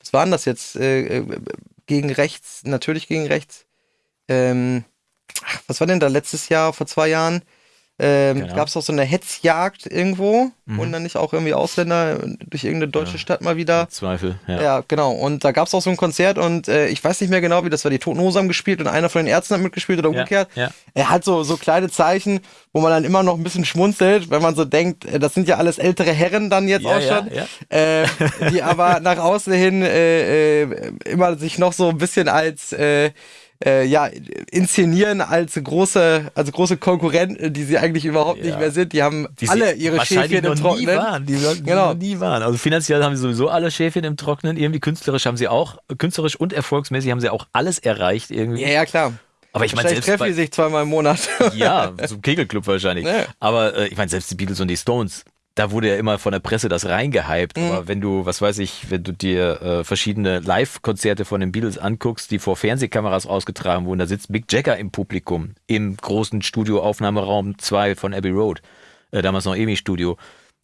was war denn das jetzt? Äh, äh, gegen rechts, natürlich gegen rechts. Ähm, ach, was war denn da letztes Jahr, vor zwei Jahren? Ähm, Keine gab es auch so eine Hetzjagd irgendwo Mhm. und dann nicht auch irgendwie Ausländer durch irgendeine deutsche Stadt mal wieder. Zweifel, ja. Ja, genau. Und da gab es auch so ein Konzert und äh, ich weiß nicht mehr genau, wie das war. Die Toten Hosen haben gespielt und einer von den Ärzten hat mitgespielt oder Ja, umgekehrt. ja. Er hat so, so kleine Zeichen, wo man dann immer noch ein bisschen schmunzelt, wenn man so denkt, äh, das sind ja alles ältere Herren dann jetzt Ja, auch ja, schon, ja. Äh, die (laughs) aber nach außen hin äh, äh, immer sich noch so ein bisschen als äh, ja, inszenieren als große, als große Konkurrenten, die sie eigentlich überhaupt nicht Ja. mehr sind. Die haben Die alle ihre Schäfchen im Trockenen. waren. Die, sollten Genau. nie waren. Also finanziell haben sie sowieso alle Schäfchen im Trocknen. Irgendwie künstlerisch haben sie auch, künstlerisch und erfolgsmäßig haben sie auch alles erreicht irgendwie. Ja, ja, klar. Aber ich meine, selbst treffen die sich zweimal im Monat. Ja, (laughs) zum Kegelclub wahrscheinlich. Ja. Aber äh, ich meine, selbst die Beatles und die Stones, da wurde ja immer von der Presse das reingehypt. Mhm. Aber wenn du, was weiß ich, wenn du dir äh, verschiedene Live-Konzerte von den Beatles anguckst, die vor Fernsehkameras ausgetragen wurden, da sitzt Mick Jagger im Publikum, im großen Studioaufnahmeraum 2 von Abbey Road, äh, damals noch EMI-Studio.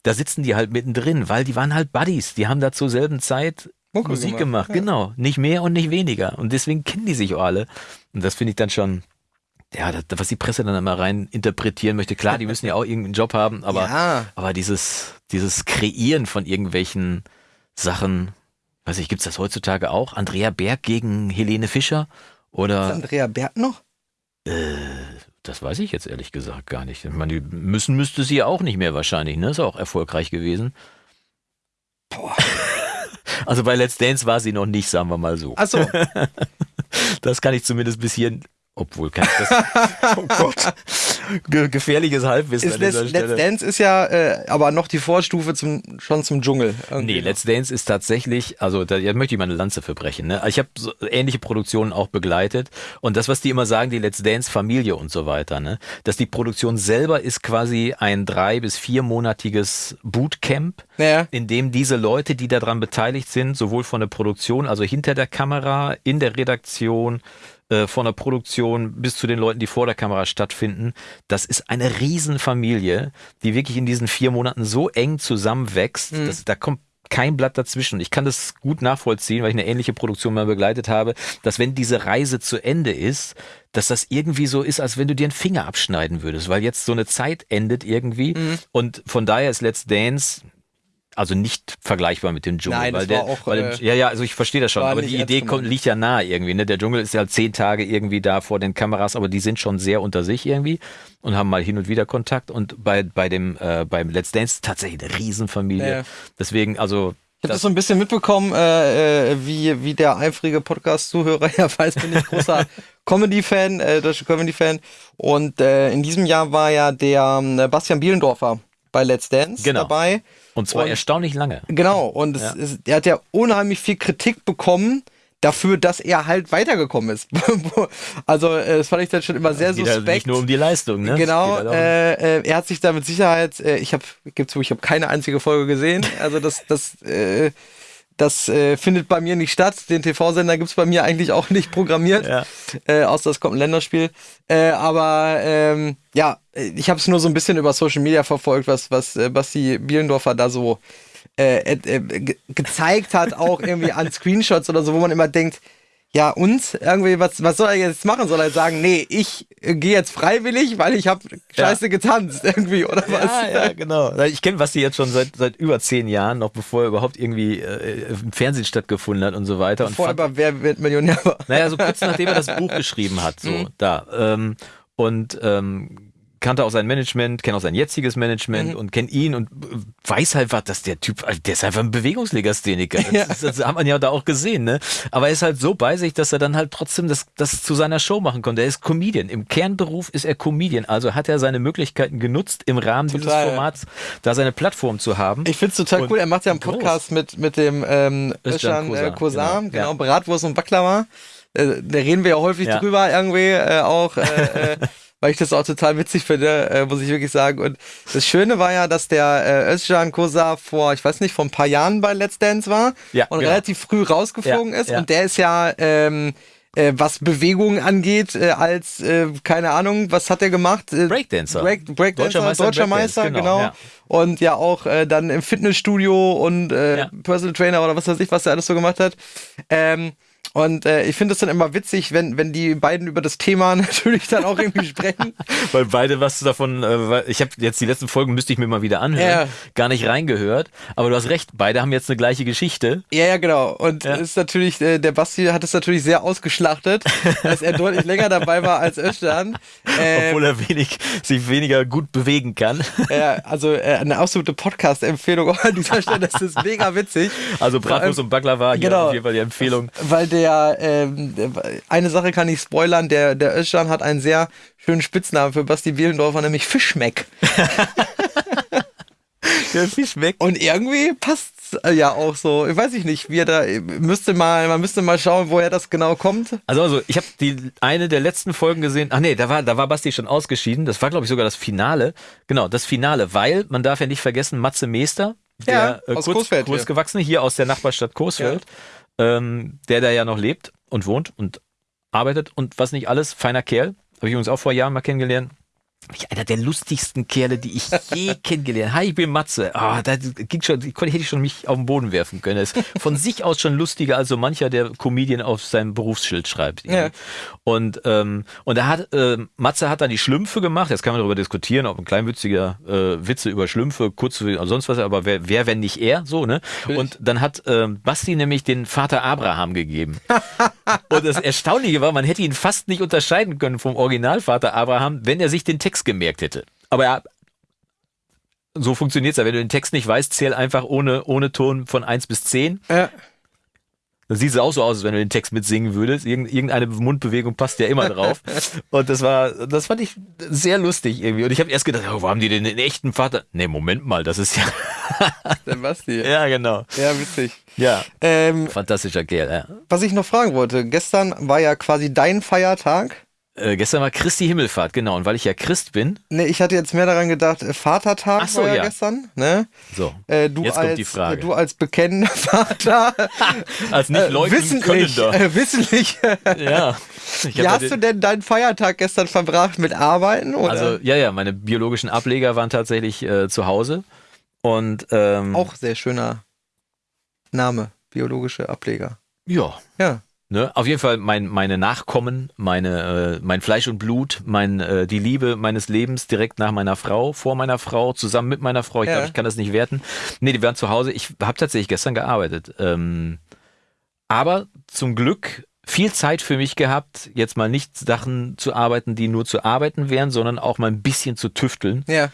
Da sitzen die halt mittendrin, weil die waren halt Buddies. Die haben da zur selben Zeit Musik gemacht, gemacht, genau. Nicht mehr und nicht weniger. Und deswegen kennen die sich auch alle. Und das finde ich dann schon, ja, das, was die Presse dann immer rein interpretieren möchte. Klar, die müssen ja auch irgendeinen Job haben, aber, Ja. aber dieses, dieses Kreieren von irgendwelchen Sachen, weiß ich, gibt's das heutzutage auch? Andrea Berg gegen Helene Fischer? Ist Oder, Andrea Berg noch? das weiß ich jetzt ehrlich gesagt gar nicht. Ich meine, die müssen müsste sie auch nicht mehr wahrscheinlich, ne? Ist auch erfolgreich gewesen. Boah. (laughs) Also bei Let's Dance war sie noch nicht, sagen wir mal so. Achso, (laughs) Das kann ich zumindest bis hier, obwohl kann ich das. (laughs) oh Gott. Ge gefährliches Halbwissen ist an Let's, Let's. Dance ist ja äh, aber noch die Vorstufe zum, schon zum Dschungel. irgendwie. Nee, Let's Dance ist tatsächlich, also da ja, möchte ich mal eine Lanze für brechen. Ne? Ich habe so ähnliche Produktionen auch begleitet und das, was die immer sagen, die Let's Dance Familie und so weiter, ne? dass die Produktion selber ist quasi ein drei- bis viermonatiges Bootcamp, Naja. in dem diese Leute, die daran beteiligt sind, sowohl von der Produktion, also hinter der Kamera, in der Redaktion, äh, von der Produktion bis zu den Leuten, die vor der Kamera stattfinden. Das ist eine Riesenfamilie, die wirklich in diesen vier Monaten so eng zusammenwächst, dass da kommt kein Blatt dazwischen. Ich kann das gut nachvollziehen, weil ich eine ähnliche Produktion mal begleitet habe, dass wenn diese Reise zu Ende ist, dass das irgendwie so ist, als wenn du dir einen Finger abschneiden würdest, weil jetzt so eine Zeit endet irgendwie. Und von daher ist Let's Dance also nicht vergleichbar mit dem Dschungel. Nein, das weil der, auch, weil äh, ja, ja, also ich verstehe das schon, aber die Idee kommt, liegt ja nahe irgendwie. Ne? Der Dschungel ist ja zehn Tage irgendwie da vor den Kameras, aber die sind schon sehr unter sich irgendwie und haben mal hin und wieder Kontakt. Und bei, bei dem äh, beim Let's Dance tatsächlich eine Riesenfamilie. Ja. Deswegen, also Ich habe das so ein bisschen mitbekommen, äh, äh, wie, wie der eifrige Podcast-Zuhörer (laughs) ja weiß, bin ich großer (laughs) Comedy-Fan, äh, deutscher Comedy-Fan. Und äh, in diesem Jahr war ja der ähm, Bastian Bielendorfer bei Let's Dance Genau. dabei. Und zwar Und- erstaunlich lange. Genau, und es Ja. ist, er hat ja unheimlich viel Kritik bekommen dafür, dass er halt weitergekommen ist. (laughs) also, äh, das fand ich dann schon immer sehr Es geht halt suspekt. nicht nur um die Leistung, ne? Es Genau, halt äh, äh, er hat sich da mit Sicherheit, äh, ich habe, gibt's zu, ich habe keine einzige Folge gesehen. Also das, das, äh, das äh, findet bei mir nicht statt. Den TV-Sender gibt's bei mir eigentlich auch nicht programmiert, (laughs) Ja. äh, außer es kommt ein Länderspiel. Äh, aber ähm, ja, äh, ich habe es nur so ein bisschen über Social Media verfolgt, was was äh, Basti Bielendorfer da so äh, äh, äh, ge gezeigt hat, auch irgendwie an (laughs) Screenshots oder so, wo man immer denkt, ja, und irgendwie, was, was soll er jetzt machen? Soll er sagen, nee, ich äh, gehe jetzt freiwillig, weil ich habe scheiße getanzt (laughs) irgendwie, oder was? Ja, ja, genau. Ich kenne Basti jetzt schon seit, seit über zehn Jahren, noch bevor er überhaupt irgendwie äh, im Fernsehen stattgefunden hat und so weiter. Und Vorher fand- aber Wer wird Millionär war. Naja, so kurz nachdem er das Buch geschrieben hat, so (laughs) Mhm. da. Ähm, und ähm, kannte auch sein Management, kennt auch sein jetziges Management Mhm. und kennt ihn und äh, weiß halt was, dass der Typ, also der ist einfach ein Bewegungslegastheniker. Das, Ja. das, das hat man ja da auch gesehen, ne? Aber er ist halt so bei sich, dass er dann halt trotzdem das, das zu seiner Show machen konnte. Er ist Comedian. Im Kernberuf ist er Comedian. Also hat er seine Möglichkeiten genutzt, im Rahmen dieses Total. Formats da seine Plattform zu haben. Ich find's total Und cool. Er macht ja einen groß. Podcast mit, mit dem ähm, Özcan Özcan äh, Kozan, genau. genau, Ja. Bratwurst und Baklava. Äh, da reden wir ja häufig Ja. drüber irgendwie äh, auch, äh, äh, (laughs) weil ich das auch total witzig finde, äh, muss ich wirklich sagen. Und das Schöne war ja, dass der äh, Özcan Kozan vor, ich weiß nicht, vor ein paar Jahren bei Let's Dance war Ja, und genau. relativ früh rausgeflogen Ja, ist. ja. Und der ist ja ähm, äh, was Bewegungen angeht, äh, als, äh, keine Ahnung, was hat er gemacht? Äh, Breakdancer. Break, Breakdancer, Deutscher Meister deutscher Meister, Breakdance, genau. genau, ja. Und ja auch äh, dann im Fitnessstudio und äh, Ja. Personal Trainer oder was weiß ich, was er alles so gemacht hat. Ähm, und äh, ich finde es dann immer witzig, wenn, wenn die beiden über das Thema (laughs) natürlich dann auch irgendwie sprechen. (laughs) Weil beide was davon, äh, ich habe jetzt die letzten Folgen müsste ich mir mal wieder anhören, Ja. gar nicht reingehört, aber du hast recht, beide haben jetzt eine gleiche Geschichte. Ja, ja, genau. Und Ja. ist natürlich, äh, der Basti hat es natürlich sehr ausgeschlachtet, (laughs) dass er deutlich länger dabei war als Özcan. Ähm, Obwohl er wenig, sich weniger gut bewegen kann. ja, also äh, eine absolute Podcast-Empfehlung auch an dieser Stelle. Das ist mega witzig. Also Bratwurst und Baklava, hier Genau. auf jeden Fall die Empfehlung. Weil der, ähm, der- eine Sache kann ich spoilern, der, der Özcan hat einen sehr schönen Spitznamen für Basti Bielendorfer, nämlich Fischmeck. (laughs) Der Fisch weg. Und irgendwie passt's äh, ja auch so. Ich weiß ich nicht, wie er da, müsste mal, man müsste mal schauen, woher das genau kommt. Also, also ich habe die eine der letzten Folgen gesehen. Ach nee, da war, da war Basti schon ausgeschieden. Das war, glaube ich, sogar das Finale. Genau, das Finale, weil man darf ja nicht vergessen, Matze Meester, Ja, der äh, aus kurz, Coesfeld hier. kurzgewachsene hier aus der Nachbarstadt Coesfeld, ähm, der da ja noch lebt und wohnt und arbeitet und was nicht alles, feiner Kerl. Habe ich übrigens auch vor Jahren mal kennengelernt. Einer der lustigsten Kerle, die ich je (laughs) kennengelernt habe. Hi, ich bin Matze. Ah, da ging schon, ich konnte, hätte ich schon mich auf den Boden werfen können. Er ist von sich aus schon lustiger als so mancher, der Comedian auf seinem Berufsschild schreibt. Ja. Und, ähm, und da hat, äh, Matze hat dann die Schlümpfe gemacht. Jetzt kann man darüber diskutieren, ob ein kleinwitziger äh, Witze über Schlümpfe, kurz oder sonst was, aber wer, wer wenn nicht er, so, ne? Und dann hat ähm, Basti nämlich den Vater Abraham gegeben. (laughs) Und das Erstaunliche war, man hätte ihn fast nicht unterscheiden können vom Originalvater Abraham, wenn er sich den Text gemerkt hätte. Aber er, so funktioniert's ja. Wenn du den Text nicht weißt, zähl einfach ohne, ohne Ton von 1 bis 10. Ja. Dann sieht es auch so aus, als wenn du den Text mitsingen würdest. Irgend, irgendeine Mundbewegung passt ja immer drauf. (laughs) Und das war, das fand ich sehr lustig irgendwie. Und ich habe erst gedacht, oh, wo haben die denn den echten Vater? Nee, Moment mal, das ist ja. (laughs) Der Basti. ja, genau. Ja, witzig. Ja. Ähm, Fantastischer Kerl, ja. was ich noch fragen wollte, gestern war ja quasi dein Feiertag. Äh, gestern war Christi Himmelfahrt, genau. Und weil ich ja Christ bin, Ne, ich hatte jetzt mehr daran gedacht, äh, Vatertag so, war ja, ja. gestern, ne? so. Äh, du Jetzt als kommt die Frage. Äh, du als bekennender (laughs) Vater, (laughs) Als nicht äh, leugnen wissentlich, Könnender. äh, wissentlich. (laughs) Ja. Wie hast du den- denn deinen Feiertag gestern verbracht mit Arbeiten oder? Also, ja, ja, meine biologischen Ableger waren tatsächlich äh, zu Hause. Und ähm, auch sehr schöner Name, biologische Ableger. ja, Ja. Ne? Auf jeden Fall mein, meine Nachkommen, meine, äh, mein Fleisch und Blut, mein, äh, die Liebe meines Lebens direkt nach meiner Frau, vor meiner Frau, zusammen mit meiner Frau. Ich Ja. glaube, ich kann das nicht werten. Nee, die waren zu Hause. Ich habe tatsächlich gestern gearbeitet. Ähm, aber zum Glück viel Zeit für mich gehabt, jetzt mal nicht Sachen zu arbeiten, die nur zu arbeiten wären, sondern auch mal ein bisschen zu tüfteln Ja.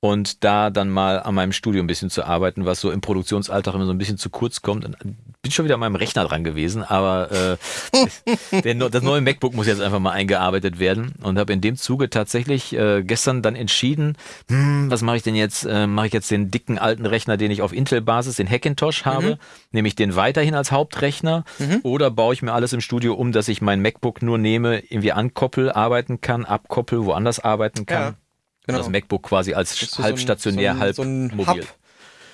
und da dann mal an meinem Studio ein bisschen zu arbeiten, was so im Produktionsalltag immer so ein bisschen zu kurz kommt. Und bin schon wieder an meinem Rechner dran gewesen, aber äh, (laughs) der, das neue MacBook muss jetzt einfach mal eingearbeitet werden und habe in dem Zuge tatsächlich äh, gestern dann entschieden, hm, was mache ich denn jetzt? Äh, mache ich jetzt den dicken alten Rechner, den ich auf Intel-Basis, den Hackintosh habe, nehme ich den weiterhin als Hauptrechner oder baue ich mir alles im Studio um, dass ich mein MacBook nur nehme, irgendwie ankoppel, arbeiten kann, abkoppel, woanders arbeiten kann. Ja, genau. Das MacBook quasi als so ein- halb stationär, so ein- halb so ein mobil. Hub,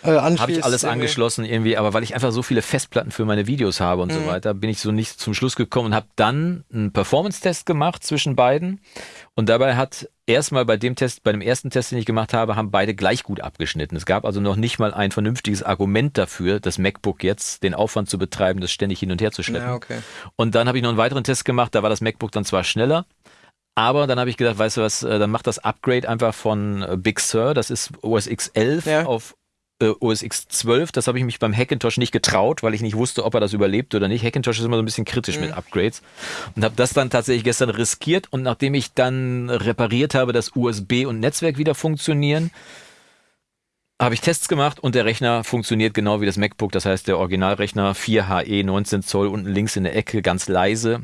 äh, Habe ich alles irgendwie. angeschlossen irgendwie, aber weil ich einfach so viele Festplatten für meine Videos habe und so weiter, bin ich so nicht zum Schluss gekommen und habe dann einen Performance-Test gemacht zwischen beiden. Und dabei hat erstmal bei dem Test, bei dem ersten Test, den ich gemacht habe, haben beide gleich gut abgeschnitten. Es gab also noch nicht mal ein vernünftiges Argument dafür, das MacBook jetzt den Aufwand zu betreiben, das ständig hin und her zu schleppen. Ja, okay. Und dann habe ich noch einen weiteren Test gemacht, da war das MacBook dann zwar schneller, aber dann habe ich gedacht, weißt du was, äh, dann macht das Upgrade einfach von äh, Big Sur, das ist OS X 11 Ja. auf äh, OS X 12. Das habe ich mich beim Hackintosh nicht getraut, weil ich nicht wusste, ob er das überlebt oder nicht. Hackintosh ist immer so ein bisschen kritisch mit Upgrades und habe das dann tatsächlich gestern riskiert und nachdem ich dann repariert habe, dass USB und Netzwerk wieder funktionieren, habe ich Tests gemacht und der Rechner funktioniert genau wie das MacBook. Das heißt, der Originalrechner 4HE 19 Zoll unten links in der Ecke ganz leise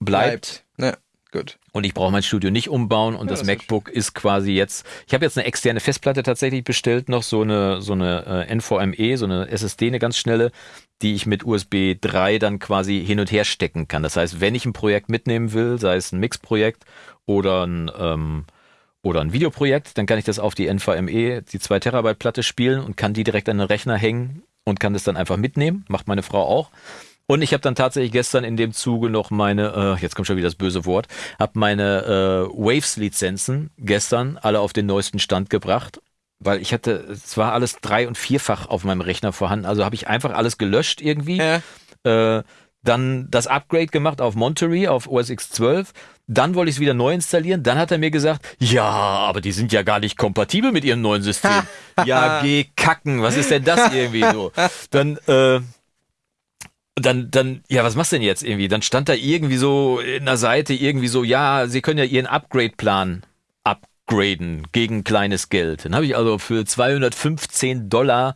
bleibt. Ne, gut. Und ich brauche mein Studio nicht umbauen und Ja, das, das ist MacBook ist quasi jetzt. Ich habe jetzt eine externe Festplatte tatsächlich bestellt, noch so eine so eine äh, NVMe, so eine SSD, eine ganz schnelle, die ich mit USB 3 dann quasi hin und her stecken kann. Das heißt, wenn ich ein Projekt mitnehmen will, sei es ein Mix-Projekt oder ein ähm, oder ein Videoprojekt, dann kann ich das auf die NVMe, die 2 Terabyte Platte spielen und kann die direkt an den Rechner hängen und kann das dann einfach mitnehmen. Macht meine Frau auch. Und ich habe dann tatsächlich gestern in dem Zuge noch meine, äh, jetzt kommt schon wieder das böse Wort, habe meine äh, Waves-Lizenzen gestern alle auf den neuesten Stand gebracht. Weil ich hatte, es war alles drei- und vierfach auf meinem Rechner vorhanden. Also habe ich einfach alles gelöscht irgendwie. Ja. Äh, dann das Upgrade gemacht auf Monterey, auf OS X 12. Dann wollte ich es wieder neu installieren. Dann hat er mir gesagt, ja, aber die sind ja gar nicht kompatibel mit ihrem neuen System. (laughs) ja, geh kacken. Was ist denn das irgendwie so? (laughs) Dann, äh, dann, dann, ja, was machst du denn jetzt irgendwie? Dann stand da irgendwie so in der Seite irgendwie so, ja, sie können ja ihren Upgrade-Plan upgraden gegen kleines Geld. Dann habe ich also für 215 Dollar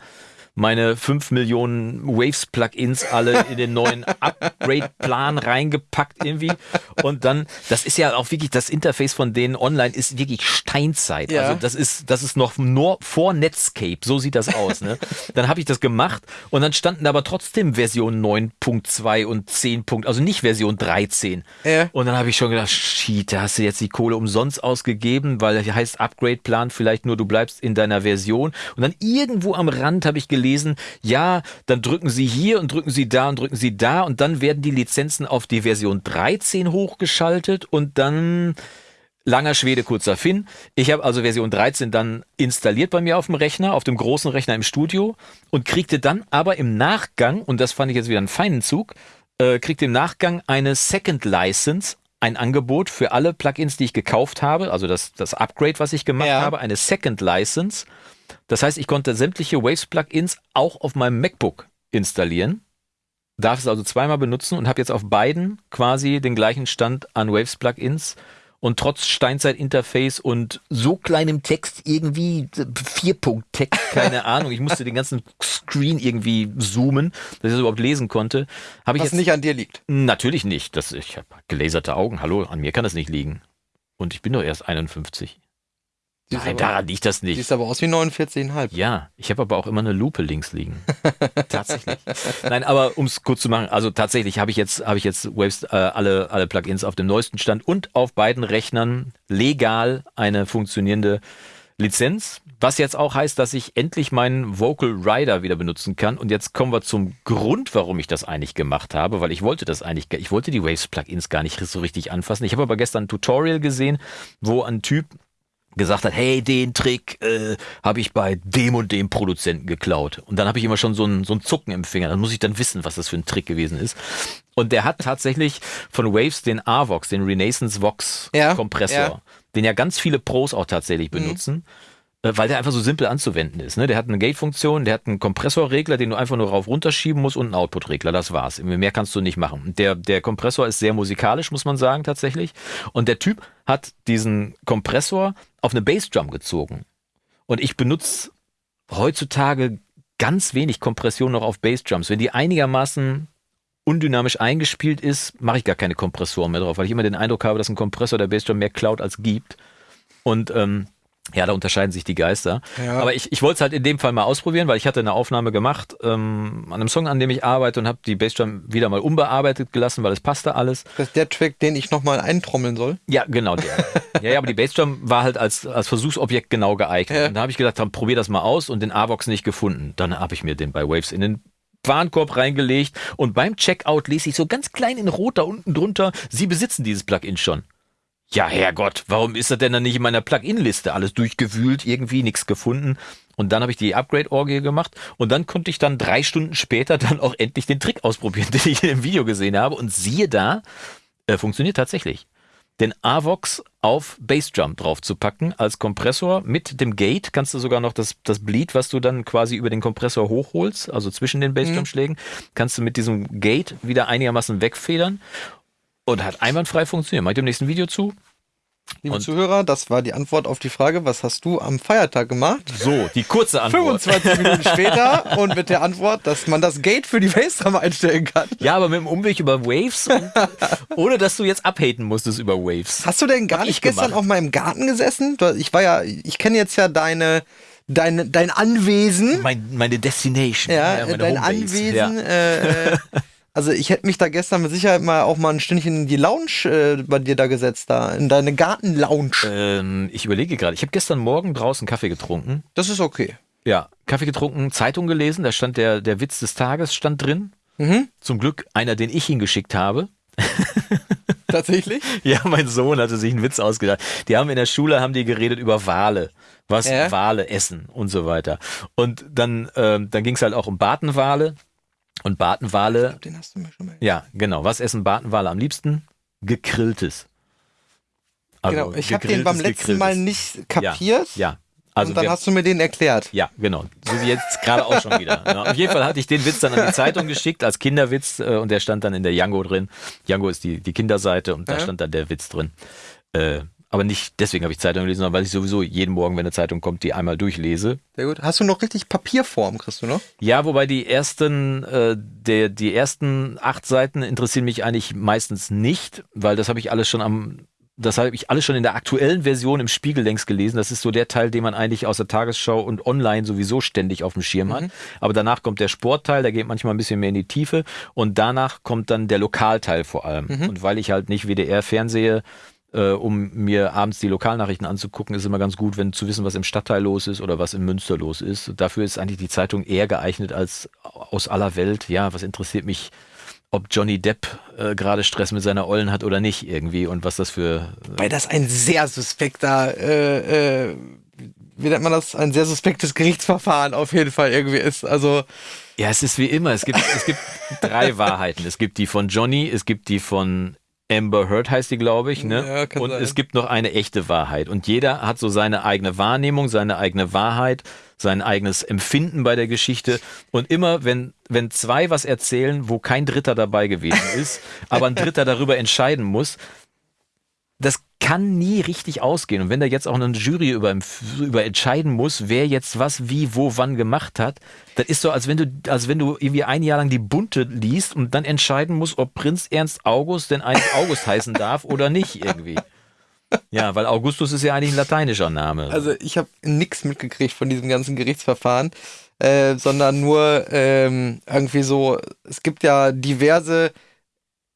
meine 5 Millionen Waves-Plugins alle in den neuen (laughs) Upgrade-Plan reingepackt irgendwie. Und dann, das ist ja auch wirklich, das Interface von denen online ist wirklich Steinzeit. Ja. Also das ist, das ist noch nur vor Netscape. So sieht das aus. Ne? Dann habe ich das gemacht und dann standen aber trotzdem Version 9.2 und 10. Also nicht Version 13. Ja. Und dann habe ich schon gedacht, shit, da hast du jetzt die Kohle umsonst ausgegeben, weil das heißt Upgrade-Plan vielleicht nur, du bleibst in deiner Version. Und dann irgendwo am Rand habe ich gelesen, ja, dann drücken Sie hier und drücken Sie da und drücken Sie da und dann werden die Lizenzen auf die Version 13 hochgeschaltet und dann Langer Schwede, kurzer Finn. Ich habe also Version 13 dann installiert bei mir auf dem Rechner, auf dem großen Rechner im Studio und kriegte dann aber im Nachgang, und das fand ich jetzt wieder einen feinen Zug, äh, kriegte im Nachgang eine Second License, ein Angebot für alle Plugins, die ich gekauft habe, also das, das Upgrade, was ich gemacht Ja. habe, eine Second License. Das heißt, ich konnte sämtliche Waves-Plugins auch auf meinem MacBook installieren darf es also zweimal benutzen und habe jetzt auf beiden quasi den gleichen Stand an Waves-Plugins und trotz Steinzeit-Interface und so kleinem Text irgendwie, Vierpunkt-Text, keine (laughs) Ahnung, ich musste den ganzen Screen irgendwie zoomen, dass ich das überhaupt lesen konnte, habe ich Was jetzt nicht an dir liegt. natürlich nicht. Das, ich habe gelaserte Augen, hallo, an mir kann das nicht liegen. Und ich bin doch erst 51. Nein, aber- daran liegt das nicht. Siehst aber aus wie 49,5. Ja, ich habe aber auch immer eine Lupe links liegen. (laughs) tatsächlich. Nein, aber um es kurz zu machen, also tatsächlich habe ich jetzt habe ich jetzt Waves äh, alle alle Plugins auf dem neuesten Stand und auf beiden Rechnern legal eine funktionierende Lizenz, was jetzt auch heißt, dass ich endlich meinen Vocal Rider wieder benutzen kann und jetzt kommen wir zum Grund, warum ich das eigentlich gemacht habe, weil ich wollte das eigentlich ich wollte die Waves Plugins gar nicht so richtig anfassen. Ich habe aber gestern ein Tutorial gesehen, wo ein Typ gesagt hat, hey, den Trick äh, habe ich bei dem und dem Produzenten geklaut. Und dann habe ich immer schon so ein, so ein Zucken im Finger. Dann muss ich dann wissen, was das für ein Trick gewesen ist. Und der hat tatsächlich von Waves den AVOX, den Renaissance Vox Ja, Kompressor, ja. den ja ganz viele Pros auch tatsächlich benutzen. äh, Weil der einfach so simpel anzuwenden ist. Ne? Der hat eine Gate-Funktion, der hat einen Kompressorregler, den du einfach nur rauf runterschieben musst und einen Output-Regler. Das war's. Mehr kannst du nicht machen. Der, der Kompressor ist sehr musikalisch, muss man sagen, tatsächlich. Und der Typ hat diesen Kompressor auf eine Bassdrum gezogen. Und ich benutze heutzutage ganz wenig Kompression noch auf Bassdrums. Wenn die einigermaßen undynamisch eingespielt ist, mache ich gar keine Kompressoren mehr drauf, weil ich immer den Eindruck habe, dass ein Kompressor der Bassdrum mehr klaut als gibt. Und ähm, ja, da unterscheiden sich die Geister. Ja. Aber ich, ich wollte es halt in dem Fall mal ausprobieren, weil ich hatte eine Aufnahme gemacht ähm, an einem Song, an dem ich arbeite und habe die Bassdrum wieder mal unbearbeitet gelassen, weil es passte alles. Das ist der Track, den ich nochmal eintrommeln soll. Ja, genau der. (laughs) ja, ja, aber die Bassdrum war halt als, als Versuchsobjekt genau geeignet. Ja. Und da habe ich gedacht, dann probier das mal aus und den AVOX nicht gefunden. Dann habe ich mir den bei Waves in den Warenkorb reingelegt und beim Checkout lese ich so ganz klein in Rot da unten drunter, Sie besitzen dieses Plugin schon. Ja, Herrgott, warum ist das denn dann nicht in meiner Plugin-Liste? Alles durchgewühlt, irgendwie nichts gefunden. Und dann habe ich die Upgrade-Orgie gemacht und dann konnte ich dann drei Stunden später (laughs) dann auch endlich den Trick ausprobieren, (laughs) den ich in dem Video gesehen habe. Und siehe da, äh, funktioniert tatsächlich. Den AVOX auf Bassdrum drauf zu packen als Kompressor mit dem Gate kannst du sogar noch das, das Bleed, was du dann quasi über den Kompressor hochholst, also zwischen den Bassdrum-Schlägen, kannst du mit diesem Gate wieder einigermaßen wegfedern und hat einwandfrei funktioniert. Mach ich dem nächsten Video zu? Liebe Und- Zuhörer, das war die Antwort auf die Frage, was hast du am Feiertag gemacht? So, die kurze Antwort. 25 Minuten später (laughs) und mit der Antwort, dass man das Gate für die Bassdrum einstellen kann. Ja, aber mit dem Umweg über Waves, und, (laughs) ohne dass du jetzt abhaten musstest über Waves. Hast du denn gar Hab nicht ich gestern gemacht. auf meinem Garten gesessen? Ich war ja, ich kenne jetzt ja deine, dein, dein Anwesen. Mein, meine Destination. Ja, meine dein Homebase. Anwesen. Ja. Äh, äh, also ich hätte mich da gestern mit Sicherheit mal auch mal ein Stündchen in die Lounge äh, bei dir da gesetzt, da in deine Garten-Lounge. Ähm, ich überlege gerade. Ich habe gestern Morgen draußen Kaffee getrunken. Das ist okay. Ja, Kaffee getrunken, Zeitung gelesen. Da stand der, der Witz des Tages stand drin. Mhm. Zum Glück einer, den ich hingeschickt habe. (laughs) Tatsächlich? Ja, mein Sohn hatte sich einen Witz ausgedacht. Die haben in der Schule haben die geredet über Wale, was Ja. Wale essen und so weiter. Und dann, ähm, dann ging es halt auch um Bartenwale. Und Ich Bartenwale, glaube, den hast du mir schon mal. ja, genau. Was essen Bartenwale am liebsten? Gegrilltes. Also genau, ich habe den beim gegrilltes, letzten Mal gegrilltes. nicht kapiert. Ja. Also und dann wer- hast du mir den erklärt. ja, genau. So wie jetzt gerade auch schon wieder. Ja, auf jeden Fall hatte ich den Witz dann an die Zeitung geschickt als Kinderwitz äh, und der stand dann in der Django drin. Django ist die, die Kinderseite und da Ja. stand dann der Witz drin. Äh, aber nicht deswegen habe ich Zeitung gelesen, sondern weil ich sowieso jeden Morgen, wenn eine Zeitung kommt, die einmal durchlese. Sehr gut. Hast du noch richtig Papierform, kriegst du noch? Ja, wobei die ersten, äh, der, die ersten acht Seiten interessieren mich eigentlich meistens nicht, weil das habe ich alles schon am, das habe ich alles schon in der aktuellen Version im Spiegel längst gelesen. Das ist so der Teil, den man eigentlich aus der Tagesschau und online sowieso ständig auf dem Schirm hat. Aber danach kommt der Sportteil, der geht manchmal ein bisschen mehr in die Tiefe und danach kommt dann der Lokalteil vor allem. Und weil ich halt nicht WDR fernsehe, äh, um mir abends die Lokalnachrichten anzugucken, ist immer ganz gut, wenn zu wissen, was im Stadtteil los ist oder was in Münster los ist. Dafür ist eigentlich die Zeitung eher geeignet als aus aller Welt. Ja, was interessiert mich, ob Johnny Depp äh, gerade Stress mit seiner Ollen hat oder nicht irgendwie und was das für Weil das ein sehr suspekter, äh, äh, wie nennt man das? Ein sehr suspektes Gerichtsverfahren auf jeden Fall irgendwie ist. Also, Ja, es ist wie immer. Es gibt, es gibt (laughs) drei Wahrheiten. Es gibt die von Johnny, es gibt die von Amber Heard heißt die, glaube ich, ne? Ja, kann und sein. es gibt noch eine echte Wahrheit. Und jeder hat so seine eigene Wahrnehmung, seine eigene Wahrheit, sein eigenes Empfinden bei der Geschichte. Und immer, wenn, wenn zwei was erzählen, wo kein Dritter dabei gewesen ist, aber ein Dritter darüber entscheiden muss, das kann nie richtig ausgehen. Und wenn da jetzt auch eine Jury über, über entscheiden muss, wer jetzt was, wie, wo, wann gemacht hat, das ist so, als wenn du, als wenn du irgendwie ein Jahr lang die Bunte liest und dann entscheiden musst, ob Prinz Ernst August denn eigentlich (laughs) August heißen darf oder nicht irgendwie. Ja, weil Augustus ist ja eigentlich ein lateinischer Name. also ich habe nichts mitgekriegt von diesem ganzen Gerichtsverfahren, äh, sondern nur ähm, irgendwie so, es gibt ja diverse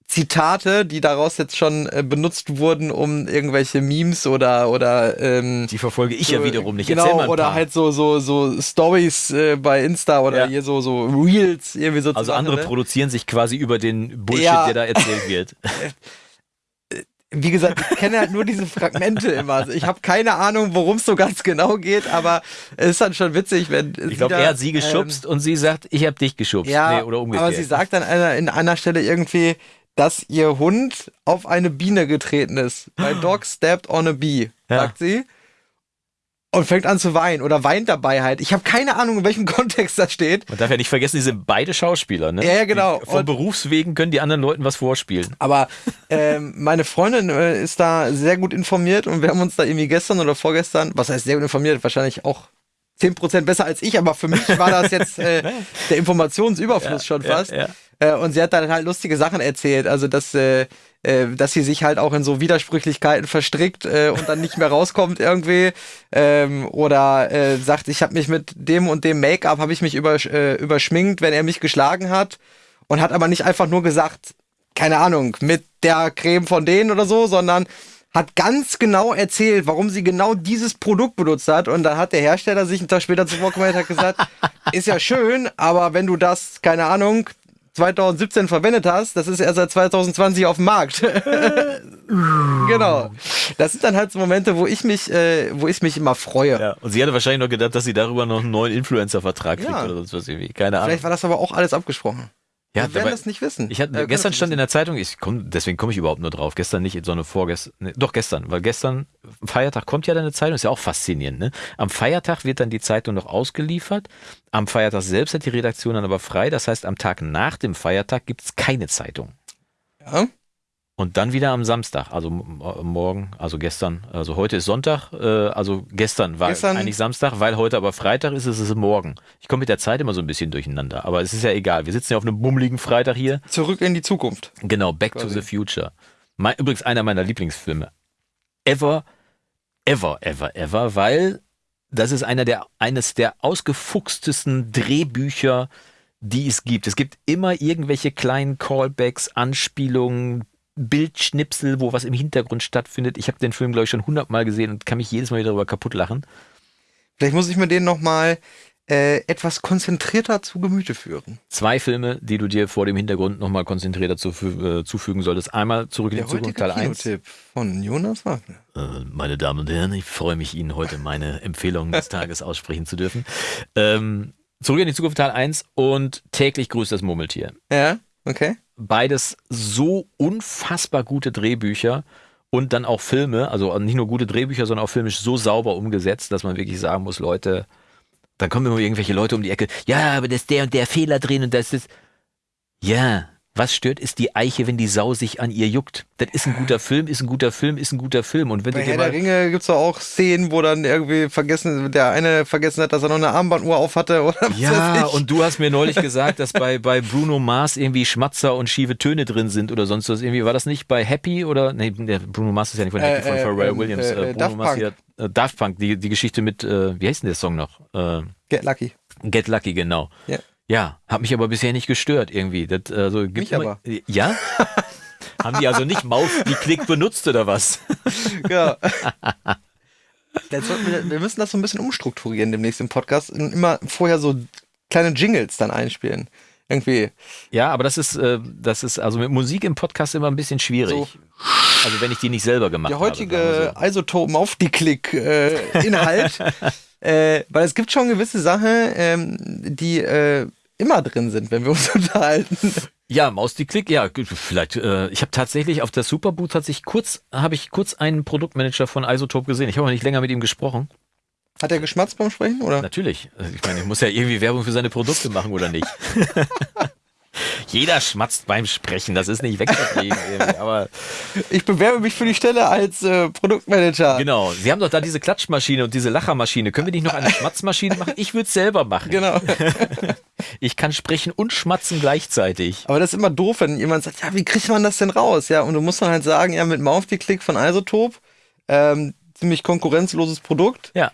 Zitate, die daraus jetzt schon äh, benutzt wurden, um irgendwelche Memes oder oder ähm, die verfolge ich ja so, wiederum nicht. Genau, oder halt so so so Stories äh, bei Insta oder Ja. hier so so Reels irgendwie so also andere ne? produzieren sich quasi über den Bullshit, Ja. der da erzählt wird. (laughs) wie gesagt, ich kenne halt nur diese Fragmente immer. Also ich habe keine Ahnung, worum es so ganz genau geht, aber es ist dann schon witzig, wenn Ich glaube, er hat sie geschubst und sie sagt, ich habe dich geschubst. Ähm, ja, nee, oder umgekehrt. aber sie sagt dann einer, in einer Stelle irgendwie, dass ihr Hund auf eine Biene getreten ist. My (gasps) dog stepped on a bee, Ja. sagt sie. Und fängt an zu weinen oder weint dabei halt. Ich habe keine Ahnung, in welchem (laughs) Kontext das steht. Man darf ja nicht vergessen, die sind beide Schauspieler, ne? Ja, ja, genau. Die, von Und- Berufswegen können die anderen Leuten was vorspielen. Aber (laughs) ähm, meine Freundin äh, ist da sehr gut informiert und wir haben uns da irgendwie gestern oder vorgestern, was heißt sehr gut informiert, wahrscheinlich auch 10% besser als ich, aber für mich war das jetzt (laughs) äh, der Informationsüberfluss schon fast. Ja, ja. Äh, und sie hat dann halt lustige Sachen erzählt, also dass, äh, äh, dass sie sich halt auch in so Widersprüchlichkeiten verstrickt äh, und dann nicht mehr rauskommt irgendwie. Ähm, oder äh, sagt, ich habe mich mit dem und dem Make-up, habe ich mich übersch äh, überschminkt, wenn er mich geschlagen hat. Und hat aber nicht einfach nur gesagt, keine Ahnung, mit der Creme von denen oder so, sondern hat ganz genau erzählt, warum sie genau dieses Produkt benutzt hat. Und dann hat der Hersteller sich einen Tag später zu Wort gemeldet und hat gesagt, (laughs) ist ja schön, aber wenn du das, keine Ahnung, 2017 verwendet hast, das ist erst seit 2020 auf dem Markt. (laughs) genau. Das sind dann halt so Momente, wo ich mich, äh, wo ich mich immer freue. Ja. Und sie hatte wahrscheinlich noch gedacht, dass sie darüber noch einen neuen Influencer-Vertrag kriegt Ja. oder sonst was irgendwie. Keine Ahnung. Vielleicht war das aber auch alles abgesprochen. Ja, Wir werden das nicht wissen. Ich hatte, Äh, gestern stand in der Zeitung, ich komm, deswegen komme ich überhaupt nur drauf, gestern nicht, sondern vorgestern, nee, doch gestern, weil gestern, Feiertag kommt ja dann eine Zeitung, ist ja auch faszinierend, ne? Am Feiertag wird dann die Zeitung noch ausgeliefert, am Feiertag selbst hat die Redaktion dann aber frei, das heißt, am Tag nach dem Feiertag gibt es keine Zeitung. Ja? Und dann wieder am Samstag, also m- morgen, also gestern, also heute ist Sonntag, äh, also gestern war Gestern- eigentlich Samstag, weil heute aber Freitag ist, ist es morgen. Ich komme mit der Zeit immer so ein bisschen durcheinander, aber es ist ja egal. Wir sitzen ja auf einem bummeligen Freitag hier. Zurück in die Zukunft. Genau, Back to Quasi. the Future. Mein, übrigens einer meiner Lieblingsfilme. Ever, ever, ever, ever, weil das ist einer der, eines der ausgefuchstesten Drehbücher, die es gibt. Es gibt immer irgendwelche kleinen Callbacks, Anspielungen, Bildschnipsel, wo was im Hintergrund stattfindet. Ich habe den Film, glaube ich, schon hundertmal gesehen und kann mich jedes Mal wieder darüber kaputt lachen. Vielleicht muss ich mir den nochmal äh, etwas konzentrierter zu Gemüte führen. Zwei Filme, die du dir vor dem Hintergrund nochmal konzentrierter zufü äh, zufügen solltest. Einmal zurück in die Zukunft, Teil 1. Kinotipp von Jonas Wagner. Äh, meine Damen und Herren, ich freue mich, Ihnen heute meine Empfehlung des Tages aussprechen zu dürfen. Ähm, zurück in die Zukunft Teil 1 und täglich grüßt das Murmeltier. Ja, okay. Beides so unfassbar gute Drehbücher und dann auch Filme, also nicht nur gute Drehbücher, sondern auch filmisch so sauber umgesetzt, dass man wirklich sagen muss, Leute, dann kommen immer irgendwelche Leute um die Ecke, ja, aber das ist der und der Fehler drin und das ist. Ja, was stört, ist die Eiche, wenn die Sau sich an ihr juckt. Das ist ein guter Film, ist ein guter Film, ist ein guter Film. Und wenn Bei Herr der. Ringe gibt es doch auch Szenen, wo dann irgendwie vergessen, der eine vergessen hat, dass er noch eine Armbanduhr auf hatte oder was Ja, und du hast mir neulich gesagt, dass bei, bei Bruno Mars irgendwie Schmatzer und schiefe Töne drin sind oder sonst was. Irgendwie war das nicht bei Happy oder? Nee, der Bruno Mars ist ja nicht von Happy, Äh, von äh, Pharrell ähm, Williams. äh, Äh, äh, Bruno Daft Mars Punk. hier, äh, Daft Punk, die, die Geschichte mit, äh, wie heißt denn der Song noch? Äh, Get Lucky. Get Lucky, genau. Ja. Ja, hat mich aber bisher nicht gestört irgendwie. Das, also, gibt Mich immer- aber. Ja? (laughs) Haben die also nicht Maus, die Klick benutzt oder was? (laughs) Ja. Wir, wir müssen das so ein bisschen umstrukturieren demnächst im Podcast und immer vorher so kleine Jingles dann einspielen. Irgendwie. Ja, aber das ist, äh, das ist also mit Musik im Podcast immer ein bisschen schwierig. So. Also wenn ich die nicht selber gemacht Der habe. heutige Isotopen auf die Klick äh, Inhalt. (laughs) äh, weil es gibt schon gewisse Sachen, ähm, die äh, immer drin sind, wenn wir uns (laughs) unterhalten. Ja, Maus die Klick, ja, vielleicht. Äh, ich habe tatsächlich auf der Superboot hat sich kurz, habe ich kurz einen Produktmanager von Isotope gesehen. Ich habe auch nicht länger mit ihm gesprochen. Hat er geschmatzt beim Sprechen? Oder? Natürlich. Also Ich meine, ich muss ja irgendwie Werbung für seine Produkte machen oder nicht. (laughs) (laughs) Jeder schmatzt beim Sprechen, das ist nicht wegzukriegen. Aber Ich bewerbe mich für die Stelle als äh, Produktmanager. genau, Sie haben doch da diese Klatschmaschine und diese Lachermaschine. Können wir nicht noch eine Schmatzmaschine machen? Ich würde es selber machen. Genau. (laughs) Ich kann sprechen und schmatzen gleichzeitig. Aber das ist immer doof, wenn jemand sagt, ja, wie kriegt man das denn raus? Ja, und du musst dann halt sagen, ja, mit Mouth die Klick von Isotop, ähm, ziemlich konkurrenzloses Produkt. Ja.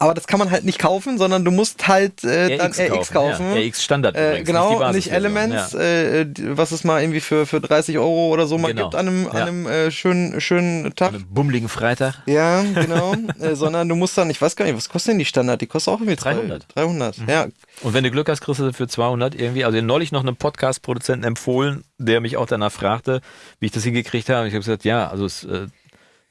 Aber das kann man halt nicht kaufen, sondern du musst halt äh, dann RX kaufen. Ja, RX Standard Äh, übrigens, genau, nicht, nicht. Elements, Ja. äh, was es mal irgendwie für, für 30 Euro oder so mal Genau. gibt an einem, Ja. an einem äh, schönen, schönen Tag. An einem bummeligen Freitag. Ja, (laughs) genau. äh, sondern du musst dann, ich weiß gar nicht, was kostet denn die Standard? Die kostet auch irgendwie 300. 300, ja. Und wenn du Glück hast, kriegst du für 200 irgendwie. Also neulich noch einem Podcast-Produzenten empfohlen, der mich auch danach fragte, wie ich das hingekriegt habe. Ich habe gesagt, ja, also es, äh,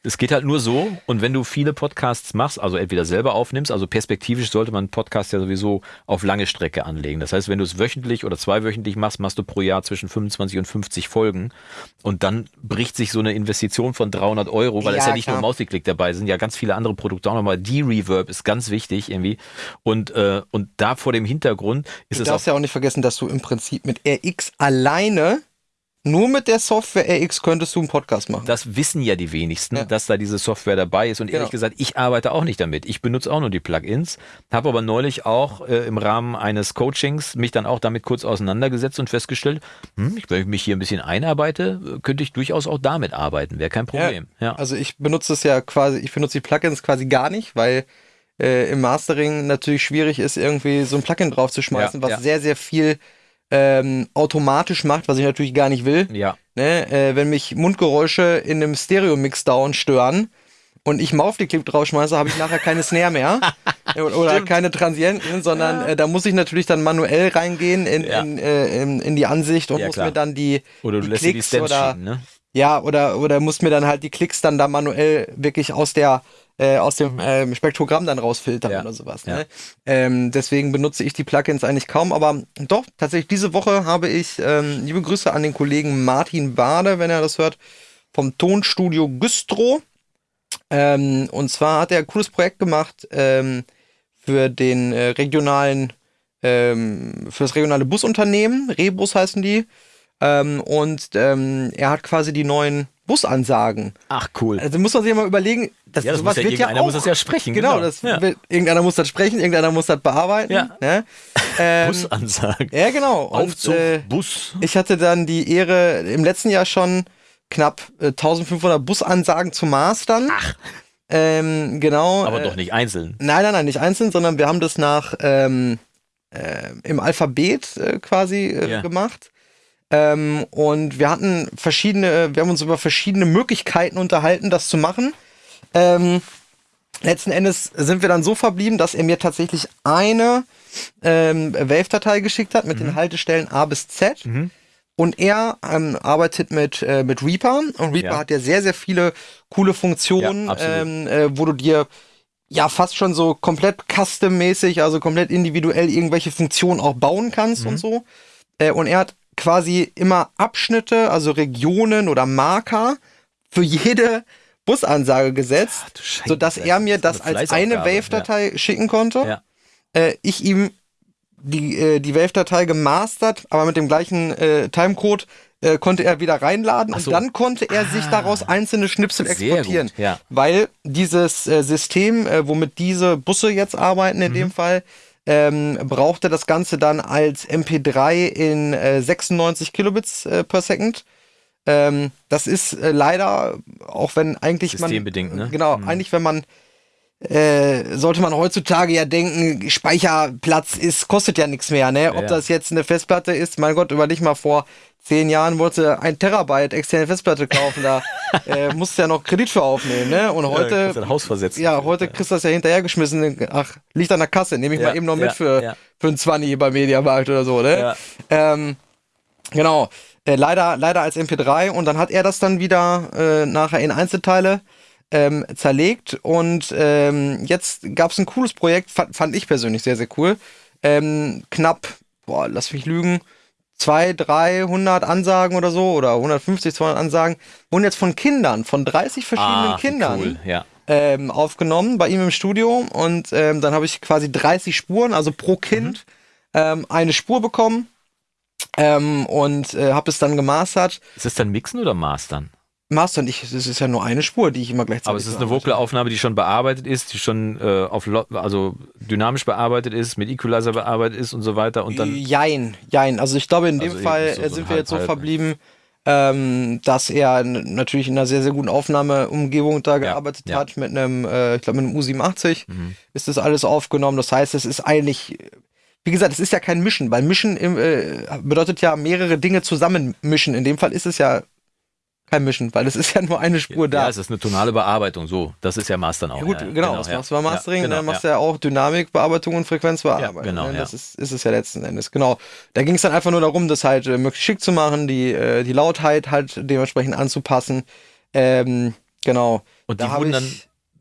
es geht halt nur so. Und wenn du viele Podcasts machst, also entweder selber aufnimmst, also perspektivisch sollte man einen Podcast ja sowieso auf lange Strecke anlegen. Das heißt, wenn du es wöchentlich oder zweiwöchentlich machst, machst du pro Jahr zwischen 25 und 50 Folgen. Und dann bricht sich so eine Investition von 300 Euro, weil es Ja, ja nicht klar. nur Mausklick dabei sind, ja ganz viele andere Produkte auch nochmal. Die Reverb ist ganz wichtig irgendwie. Und, äh, und da vor dem Hintergrund ist Du es auch darfst ja auch nicht vergessen, dass du im Prinzip mit RX alleine, nur mit der Software RX könntest du einen Podcast machen. Das wissen ja die wenigsten, Ja. dass da diese Software dabei ist. Und Genau. ehrlich gesagt, ich arbeite auch nicht damit. Ich benutze auch nur die Plugins, habe aber neulich auch äh, im Rahmen eines Coachings mich dann auch damit kurz auseinandergesetzt und festgestellt, hm, wenn ich mich hier ein bisschen einarbeite, könnte ich durchaus auch damit arbeiten. Wäre kein Problem. Ja. Also ich benutze es ja quasi, ich benutze die Plugins quasi gar nicht, weil äh, im Mastering natürlich schwierig ist, irgendwie so ein Plugin draufzuschmeißen, Ja, was ja. sehr, sehr viel ähm, automatisch macht, was ich natürlich gar nicht will. ja. Ne? Äh, wenn mich Mundgeräusche in einem Stereo-Mixdown stören und ich Mouth Clip draufschmeiße, habe ich nachher keine Snare mehr (laughs) oder keine Transienten, sondern äh, da muss ich natürlich dann manuell reingehen in, Ja. in, äh, in, in die Ansicht und Ja, muss klar. mir dann die, Oder du die die Klicks Stems oder schieben, ne? ja, oder, oder muss mir dann halt die Klicks dann da manuell wirklich aus der äh, aus dem ähm, Spektrogramm dann rausfiltern Ja. oder sowas. Ja. Ne? Ähm, deswegen benutze ich die Plugins eigentlich kaum, aber doch, tatsächlich diese Woche habe ich ähm, liebe Grüße an den Kollegen Martin Bade, wenn er das hört, vom Tonstudio Güstrow. Ähm, und zwar hat er ein cooles Projekt gemacht ähm, für den äh, regionalen, ähm, für das regionale Busunternehmen, Rebus heißen die. Ähm, und ähm, er hat quasi die neuen Busansagen. Ach, cool. Also muss man sich mal überlegen, das, Ja, das sowas muss ja wird ja irgendeiner auch, muss das ja sprechen, Genau, genau. das Ja. wird, irgendeiner muss das sprechen, irgendeiner muss das bearbeiten. Ja. Ne? (laughs) Ähm, Busansagen. ja, genau. Und, Aufzug, äh, Bus. ich hatte dann die Ehre, im letzten Jahr schon knapp äh, 1500 Busansagen zu mastern. Ach. Ähm, genau. Aber äh, doch nicht einzeln. Nein, nein, nein, nicht einzeln, sondern wir haben das nach ähm, äh, im Alphabet äh, quasi äh, Ja. gemacht. Ähm, und wir hatten verschiedene, wir haben uns über verschiedene Möglichkeiten unterhalten, das zu machen. Ähm, letzten Endes sind wir dann so verblieben, dass er mir tatsächlich eine ähm, Wave-Datei geschickt hat mit den Haltestellen A bis Z. Und er ähm, arbeitet mit, äh, mit Reaper. Und Reaper Ja. hat ja sehr, sehr viele coole Funktionen, Ja, ähm, äh, wo du dir ja fast schon so komplett custom-mäßig, also komplett individuell irgendwelche Funktionen auch bauen kannst Mhm. und so. Äh, und er hat quasi immer Abschnitte, also Regionen oder Marker für jede Busansage gesetzt, du Scheiße, sodass er mir das eine als eine Wave-Datei schicken konnte. Ja. Äh, ich ihm die, äh, die Wave-Datei gemastert, aber mit dem gleichen äh, Timecode äh, konnte er wieder reinladen Ach so. und dann konnte er sich daraus einzelne Schnipsel Sehr exportieren. gut, ja. Weil dieses äh, System, äh, womit diese Busse jetzt arbeiten Mhm. in dem Fall, ähm, brauchte das Ganze dann als MP3 in äh, 96 Kilobits äh, per Second. Ähm, das ist äh, leider, auch wenn eigentlich Systembedingt, man, ne? Genau, eigentlich wenn man äh, sollte man heutzutage ja denken, Speicherplatz ist, kostet ja nichts mehr, ne? Ob Ja. das jetzt eine Festplatte ist, mein Gott, überleg mal vor zehn Jahren wollte ein Terabyte externe Festplatte kaufen, da (laughs) äh, musst du ja noch Kredit für aufnehmen, ne? Und heute, ein Haus versetzen. ja, heute kriegst du das ja hinterhergeschmissen, ach, liegt an der Kasse, nehme ich Ja, mal eben noch ja, mit für, ja. für einen 20 bei Mediamarkt oder so, ne? Ja. Ähm, genau. Äh, leider, leider als MP3 und dann hat er das dann wieder äh, nachher in Einzelteile ähm, zerlegt und ähm, jetzt gab es ein cooles Projekt, fand, fand ich persönlich sehr, sehr cool. Ähm, knapp, boah, lass mich lügen, 200, 300 Ansagen oder so oder 150, 200 Ansagen wurden jetzt von Kindern, von 30 verschiedenen Ah, Kindern Cool, ja. ähm, aufgenommen bei ihm im Studio und ähm, dann habe ich quasi 30 Spuren, also pro Kind ähm, eine Spur bekommen ähm, und äh, habe es dann gemastert. Ist das dann Mixen oder Mastern? Mastern, ich, das ist ja nur eine Spur, die ich immer gleichzeitig Aber es ist eine. Vocalaufnahme, die schon bearbeitet ist, die schon äh, auf also dynamisch bearbeitet ist, mit Equalizer bearbeitet ist und so weiter und dann Jein, jein. Also ich glaube, in dem Also Fall so- so sind wir jetzt so verblieben, ähm, dass er natürlich in einer sehr, sehr guten Aufnahmeumgebung da gearbeitet ja. Mhm. hat, mit einem, äh, ich glaube, mit einem U87 ist das alles aufgenommen. Das heißt, es ist eigentlich, wie gesagt, es ist ja kein Mischen, weil Mischen äh, bedeutet ja mehrere Dinge zusammen mischen. In dem Fall ist es ja kein Mischen, weil es ist ja nur eine Spur da. Ja, es ist eine tonale Bearbeitung, so. Das ist ja Mastern auch. Ja, gut, ja, genau, das ja. machst du beim Mastering, ja, genau, dann machst ja. du ja auch Dynamikbearbeitung und Frequenzbearbeitung. Ja, genau, ne? ja. Das ist, ist es ja letzten Endes, genau. Da ging es dann einfach nur darum, das halt äh, möglichst schick zu machen, die, äh, die Lautheit halt dementsprechend anzupassen. Ähm, genau. Und Da die hab wurden dann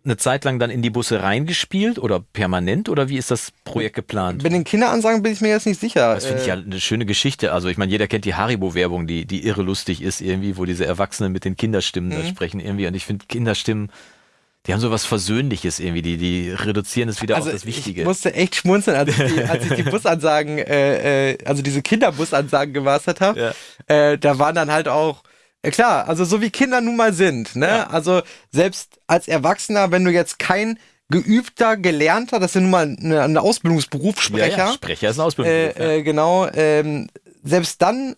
eine Zeit lang dann in die Busse reingespielt oder permanent oder wie ist das Projekt geplant? Bei den Kinderansagen bin ich mir jetzt nicht sicher. Das finde ich Äh, ja eine schöne Geschichte. Also ich meine, jeder kennt die Haribo-Werbung, die, die irre lustig ist irgendwie, wo diese Erwachsenen mit den Kinderstimmen Mhm. da sprechen irgendwie. Und ich finde Kinderstimmen, die haben so was Versöhnliches irgendwie, die, die reduzieren es wieder also auf das Wichtige. Ich musste echt schmunzeln, als ich die, als ich die (laughs) Busansagen, äh, äh, also diese Kinderbusansagen gemastert habe. Äh, da waren dann halt auch, äh, klar, also so wie Kinder nun mal sind. Ne? Ja. Also selbst als Erwachsener, wenn du jetzt kein geübter, gelernter, das ist ja nun mal eine, eine Ausbildungsberuf, ja, Sprecher. ja, Sprecher ist ein Ausbildungsberuf. Äh, äh, genau, ähm, selbst dann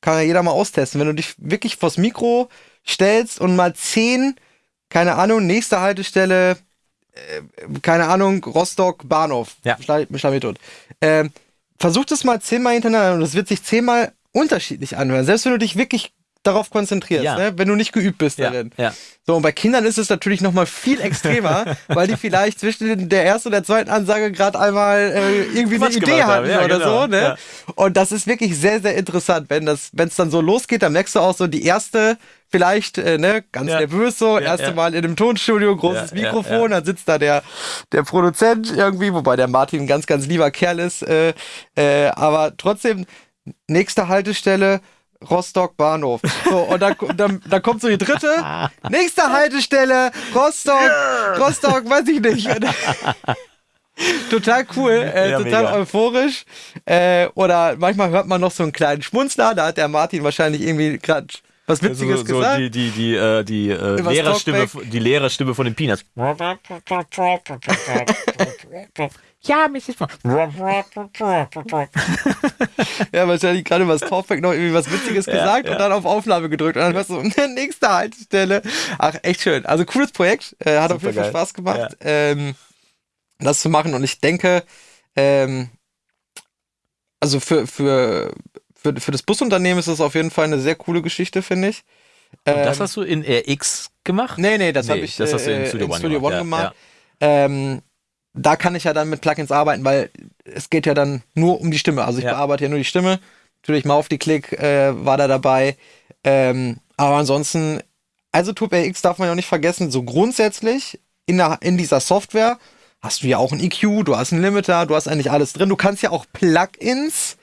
kann ja jeder mal austesten. Wenn du dich wirklich vors Mikro stellst und mal zehn, keine Ahnung, nächste Haltestelle, äh, keine Ahnung, Rostock, Bahnhof, Ja. schlag, schlag mich tot. Ähm, versuch das mal zehnmal hintereinander und es wird sich zehnmal unterschiedlich anhören. Selbst wenn du dich wirklich darauf konzentrierst, Ja. ne? wenn du nicht geübt bist ja, darin. ja. So, und bei Kindern ist es natürlich noch mal viel (laughs) extremer, weil die vielleicht zwischen der ersten und der zweiten Ansage gerade einmal äh, irgendwie eine Quatsch Idee gemacht haben, hatten ja, oder genau, so. Ne? Und das ist wirklich sehr, sehr interessant, wenn das, wenn es dann so losgeht, dann merkst du auch so die erste, vielleicht, äh, ne, ganz nervös so, erste. Mal in einem Tonstudio, großes Mikrofon, dann sitzt da der, der Produzent irgendwie, wobei der Martin ein ganz, ganz lieber Kerl ist, äh, äh, aber trotzdem, nächste Haltestelle, Rostock Bahnhof. So, und dann, dann, dann kommt so die dritte. Nächste Haltestelle, Rostock, Rostock, weiß ich nicht. Total cool, äh, Ja, total mega. euphorisch. Äh, oder manchmal hört man noch so einen kleinen Schmunzler, da hat der Martin wahrscheinlich irgendwie gerade was Witziges so, so gesagt. die, die, die, äh, die, äh, Lehrerstimme, die Lehrerstimme von den Peanuts. (laughs) Ja, Mrs. (laughs) Ja, wahrscheinlich gerade über das Talkback noch irgendwie was Witziges gesagt und dann auf Aufnahme gedrückt und dann hörst du, (laughs) nächste Haltestelle. Ach, echt schön. Also cooles Projekt. Äh, hat auf jeden Fall. Spaß gemacht, ähm, das zu machen und ich denke, ähm, also für, für, für, für das Busunternehmen ist das auf jeden Fall eine sehr coole Geschichte, finde ich. Und das hast du in RX gemacht? Nee, nee, das Nee, habe ich das hast du in äh, Studio One Studio gemacht, One ja, gemacht. Ähm, da kann ich ja dann mit Plugins arbeiten, weil es geht ja dann nur um die Stimme. Also ich Ja. bearbeite ja nur die Stimme. Natürlich mal auf die Klick äh, war da dabei. Ähm, aber ansonsten, also Tube RX darf man ja auch nicht vergessen, so grundsätzlich in, der, in dieser Software hast du ja auch ein EQ, du hast einen Limiter, du hast eigentlich alles drin. Du kannst ja auch Plugins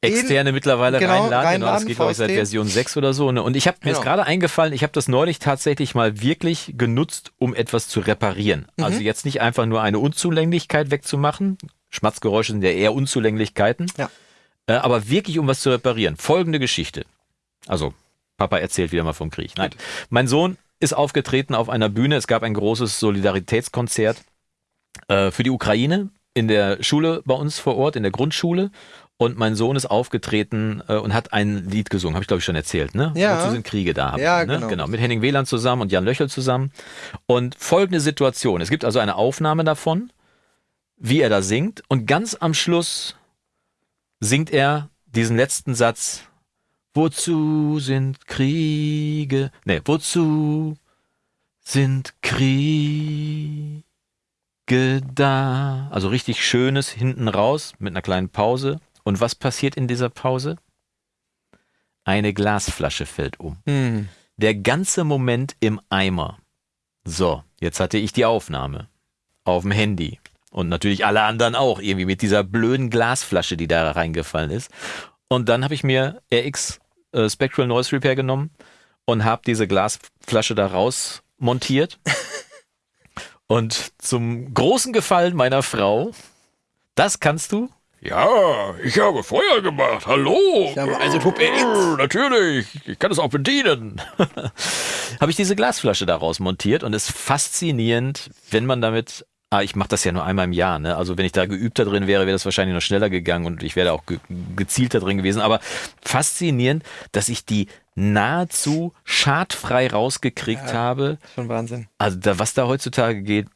Externe mittlerweile Genau, reinladen. Genau, das reinladen, geht, glaube ich, seit. Version 6 oder so. Ne? Und ich habe mir Genau. ist gerade eingefallen, ich habe das neulich tatsächlich mal wirklich genutzt, um etwas zu reparieren. Mhm. Also jetzt nicht einfach nur eine Unzulänglichkeit wegzumachen. Schmatzgeräusche sind ja eher Unzulänglichkeiten. Ja. Äh, aber wirklich, um was zu reparieren. Folgende Geschichte. Also, Papa erzählt wieder mal vom Krieg. Nein. Mein Sohn ist aufgetreten auf einer Bühne. Es gab ein großes Solidaritätskonzert äh, für die Ukraine in der Schule bei uns vor Ort, in der Grundschule. Und mein Sohn ist aufgetreten äh, und hat ein Lied gesungen, habe ich glaube ich schon erzählt, ne? Ja. Wozu sind Kriege da? Ja, ne? genau. genau. Mit Henning Wieland zusammen und Jan Löchel zusammen. Und folgende Situation. Es gibt also eine Aufnahme davon, wie er da singt. Und ganz am Schluss singt er diesen letzten Satz. Wozu sind Kriege? Ne, wozu sind Kriege da? Also richtig schönes hinten raus mit einer kleinen Pause. Und was passiert in dieser Pause? Eine Glasflasche fällt um. Hm. Der ganze Moment im Eimer. So, jetzt hatte ich die Aufnahme auf dem Handy. Und natürlich alle anderen auch, irgendwie mit dieser blöden Glasflasche, die da reingefallen ist. Und dann habe ich mir RX äh, Spectral Noise Repair genommen und habe diese Glasflasche da raus montiert. (laughs) und zum großen Gefallen meiner Frau, das kannst du, Ja, ich habe Feuer gemacht. Hallo. Ich habe also Tube RX. Natürlich. Ich kann es auch bedienen. (laughs) habe ich diese Glasflasche daraus montiert und es ist faszinierend, wenn man damit, ah, ich mache das ja nur einmal im Jahr, ne? Also wenn ich da geübter drin wäre, wäre das wahrscheinlich noch schneller gegangen und ich wäre auch ge gezielter drin gewesen. Aber faszinierend, dass ich die nahezu schadfrei rausgekriegt habe. Schon Wahnsinn. Also da, was da heutzutage geht,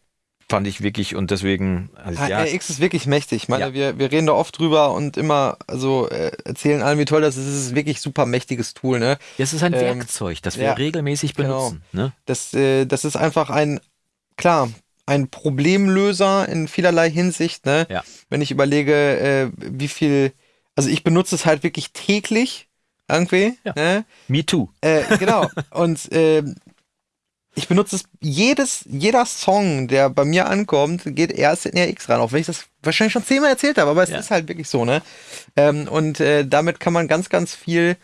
fand ich wirklich und deswegen, also ja, RX ist wirklich mächtig. Ich meine, Ja. wir, wir reden da oft drüber und immer, also äh, erzählen allen, wie toll das ist. Es ist wirklich super mächtiges Tool, ne? es ist ein ähm, Werkzeug, das wir ja, regelmäßig genau. benutzen. Ne? Das, äh, das ist einfach ein, klar, ein Problemlöser in vielerlei Hinsicht, ne? Ja. Wenn ich überlege, äh, wie viel, also ich benutze es halt wirklich täglich irgendwie, Ja. ne? Me too. Äh, genau. (laughs) Und ähm, ich benutze es jedes, jeder Song, der bei mir ankommt, geht erst in RX ran, auch wenn ich das wahrscheinlich schon zehnmal erzählt habe, aber es Ja. ist halt wirklich so, ne? Ähm, und äh, damit kann man ganz, ganz viel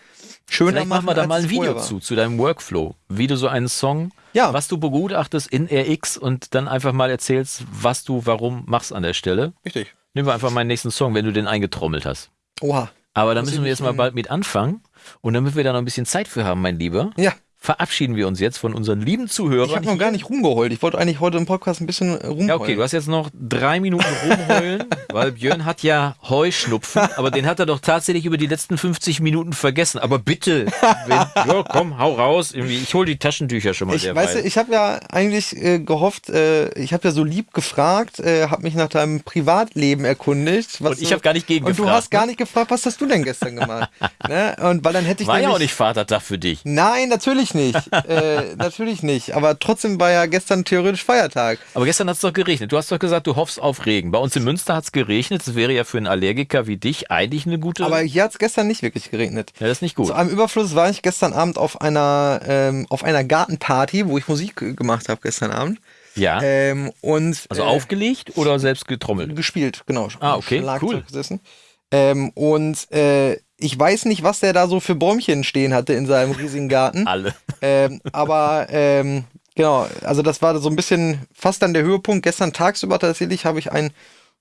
schöner Vielleicht machen. wir da mal ein Video zu, zu deinem Workflow, wie du so einen Song, Ja. was du begutachtest in RX und dann einfach mal erzählst, was du warum machst an der Stelle. Richtig. Nehmen wir einfach meinen nächsten Song, wenn du den eingetrommelt hast. Oha. Aber da müssen wir jetzt mal bald mit anfangen. Und damit wir da noch ein bisschen Zeit für haben, mein Lieber, Ja. Verabschieden wir uns jetzt von unseren lieben Zuhörern. Ich habe noch gar nicht rumgeheult. Ich wollte eigentlich heute im Podcast ein bisschen rumheulen. Ja, okay, du hast jetzt noch drei Minuten rumheulen, (laughs) weil Björn hat ja Heuschnupfen, aber den hat er doch tatsächlich über die letzten 50 Minuten vergessen. Aber bitte, wenn, (laughs) ja, komm, hau raus. Ich hol die Taschentücher schon mal Ich, weißt du, ich habe ja eigentlich äh, gehofft, äh, ich habe ja so lieb gefragt, äh, habe mich nach deinem Privatleben erkundigt. Und ich habe gar nicht Und du hast gar ne? nicht gefragt, was hast du denn gestern gemacht? (laughs) ne? Und weil dann hätte ich War ja auch nicht Vatertag für dich. Nein, natürlich nicht. äh, natürlich nicht. Aber trotzdem war ja gestern theoretisch Feiertag. Aber gestern hat es doch geregnet. Du hast doch gesagt, du hoffst auf Regen. Bei uns in Münster hat es geregnet. Das wäre ja für einen Allergiker wie dich eigentlich eine gute. Aber hier hat es gestern nicht wirklich geregnet. ja, das ist nicht gut. Zu einem Überfluss war ich gestern Abend auf einer, ähm, auf einer Gartenparty, wo ich Musik gemacht habe gestern Abend. ja. Ähm, und also äh, aufgelegt oder selbst getrommelt? gespielt, genau. Ah, okay, Schlagzeug cool. Gesessen. Ähm, und äh, ich weiß nicht, was der da so für Bäumchen stehen hatte in seinem riesigen Garten. (laughs) Alle. ähm, aber ähm, genau, also das war so ein bisschen fast dann der Höhepunkt. Gestern tagsüber tatsächlich habe ich einen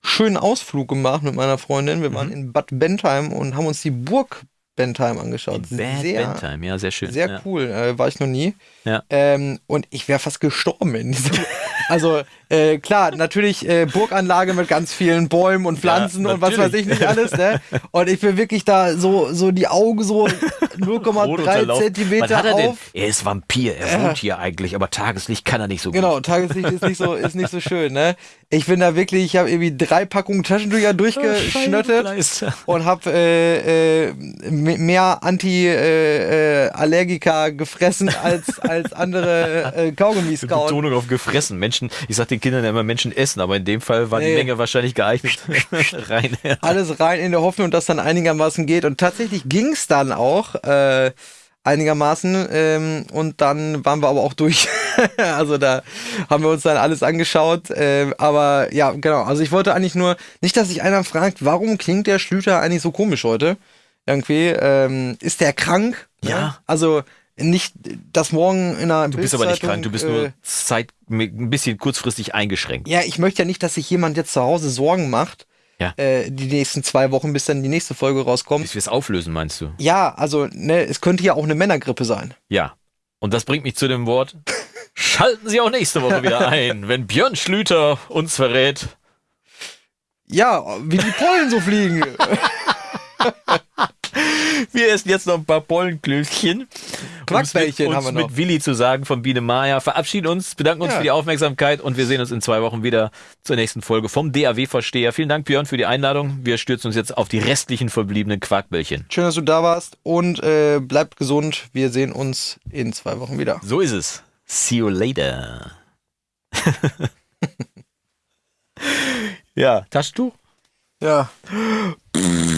schönen Ausflug gemacht mit meiner Freundin. Wir Mhm. waren in Bad Bentheim und haben uns die Burg Bentheim angeschaut. Bad sehr, Bentheim, ja, sehr schön. sehr ja. cool, äh, war ich noch nie. Ja. Ähm, und ich wäre fast gestorben in diesem, (laughs) Also äh, klar, natürlich äh, Burganlage mit ganz vielen Bäumen und Pflanzen Ja, und was weiß ich nicht alles, ne? Und ich bin wirklich da so, so die Augen so (laughs) 0,3 Rotunterlauf. Zentimeter er denn? auf. Er ist Vampir, er wohnt hier eigentlich, aber Tageslicht kann er nicht so Genau, gut. Tageslicht ist nicht so, ist nicht so (laughs) schön, ne? Ich bin da wirklich, ich habe irgendwie drei Packungen Taschentücher durchgeschnottet Scheibenkleister. und habe äh, äh, mehr Anti-Allergika gefressen als, als andere äh, (laughs) Kaugummis kauen. Betonung auf gefressen. Menschen, ich sag den Kindern ja immer Menschen essen, aber in dem Fall war die Nee. Menge wahrscheinlich geeignet. (laughs) (laughs) Rein. alles rein in der Hoffnung, dass dann einigermaßen geht. Und tatsächlich ging es dann auch äh, einigermaßen. Ähm, und dann waren wir aber auch durch. (laughs) also da haben wir uns dann alles angeschaut. Ähm, aber ja, genau. Also ich wollte eigentlich nur, nicht, dass sich einer fragt, warum klingt der Schlüter eigentlich so komisch heute? Irgendwie. Ähm, ist der krank? Ja. Also nicht, dass morgen in einer Du bist aber nicht krank, du bist äh, nur Zeit, ein bisschen kurzfristig eingeschränkt. Ja, ich möchte ja nicht, dass sich jemand jetzt zu Hause Sorgen macht. Ja. Äh, die nächsten zwei Wochen, bis dann die nächste Folge rauskommt. Bis wir es auflösen, meinst du? Ja, also, ne, es könnte ja auch eine Männergrippe sein. Ja. Und das bringt mich zu dem Wort. (laughs) Schalten Sie auch nächste Woche wieder ein, wenn Björn Schlüter uns verrät. Ja, wie die Pollen so fliegen. (laughs) Wir essen jetzt noch ein paar Pollenklößchen. Quackbällchen haben wir noch. mit Willi zu sagen von Biene Maya. Verabschieden uns, bedanken uns Ja. für die Aufmerksamkeit und wir sehen uns in zwei Wochen wieder zur nächsten Folge vom DAW-Versteher. Vielen Dank, Björn, für die Einladung. Wir stürzen uns jetzt auf die restlichen verbliebenen Quackbällchen. Schön, dass du da warst und äh, bleibt gesund. Wir sehen uns in zwei Wochen wieder. So ist es. See you later. (laughs) ja, Taschentuch? Ja. (laughs)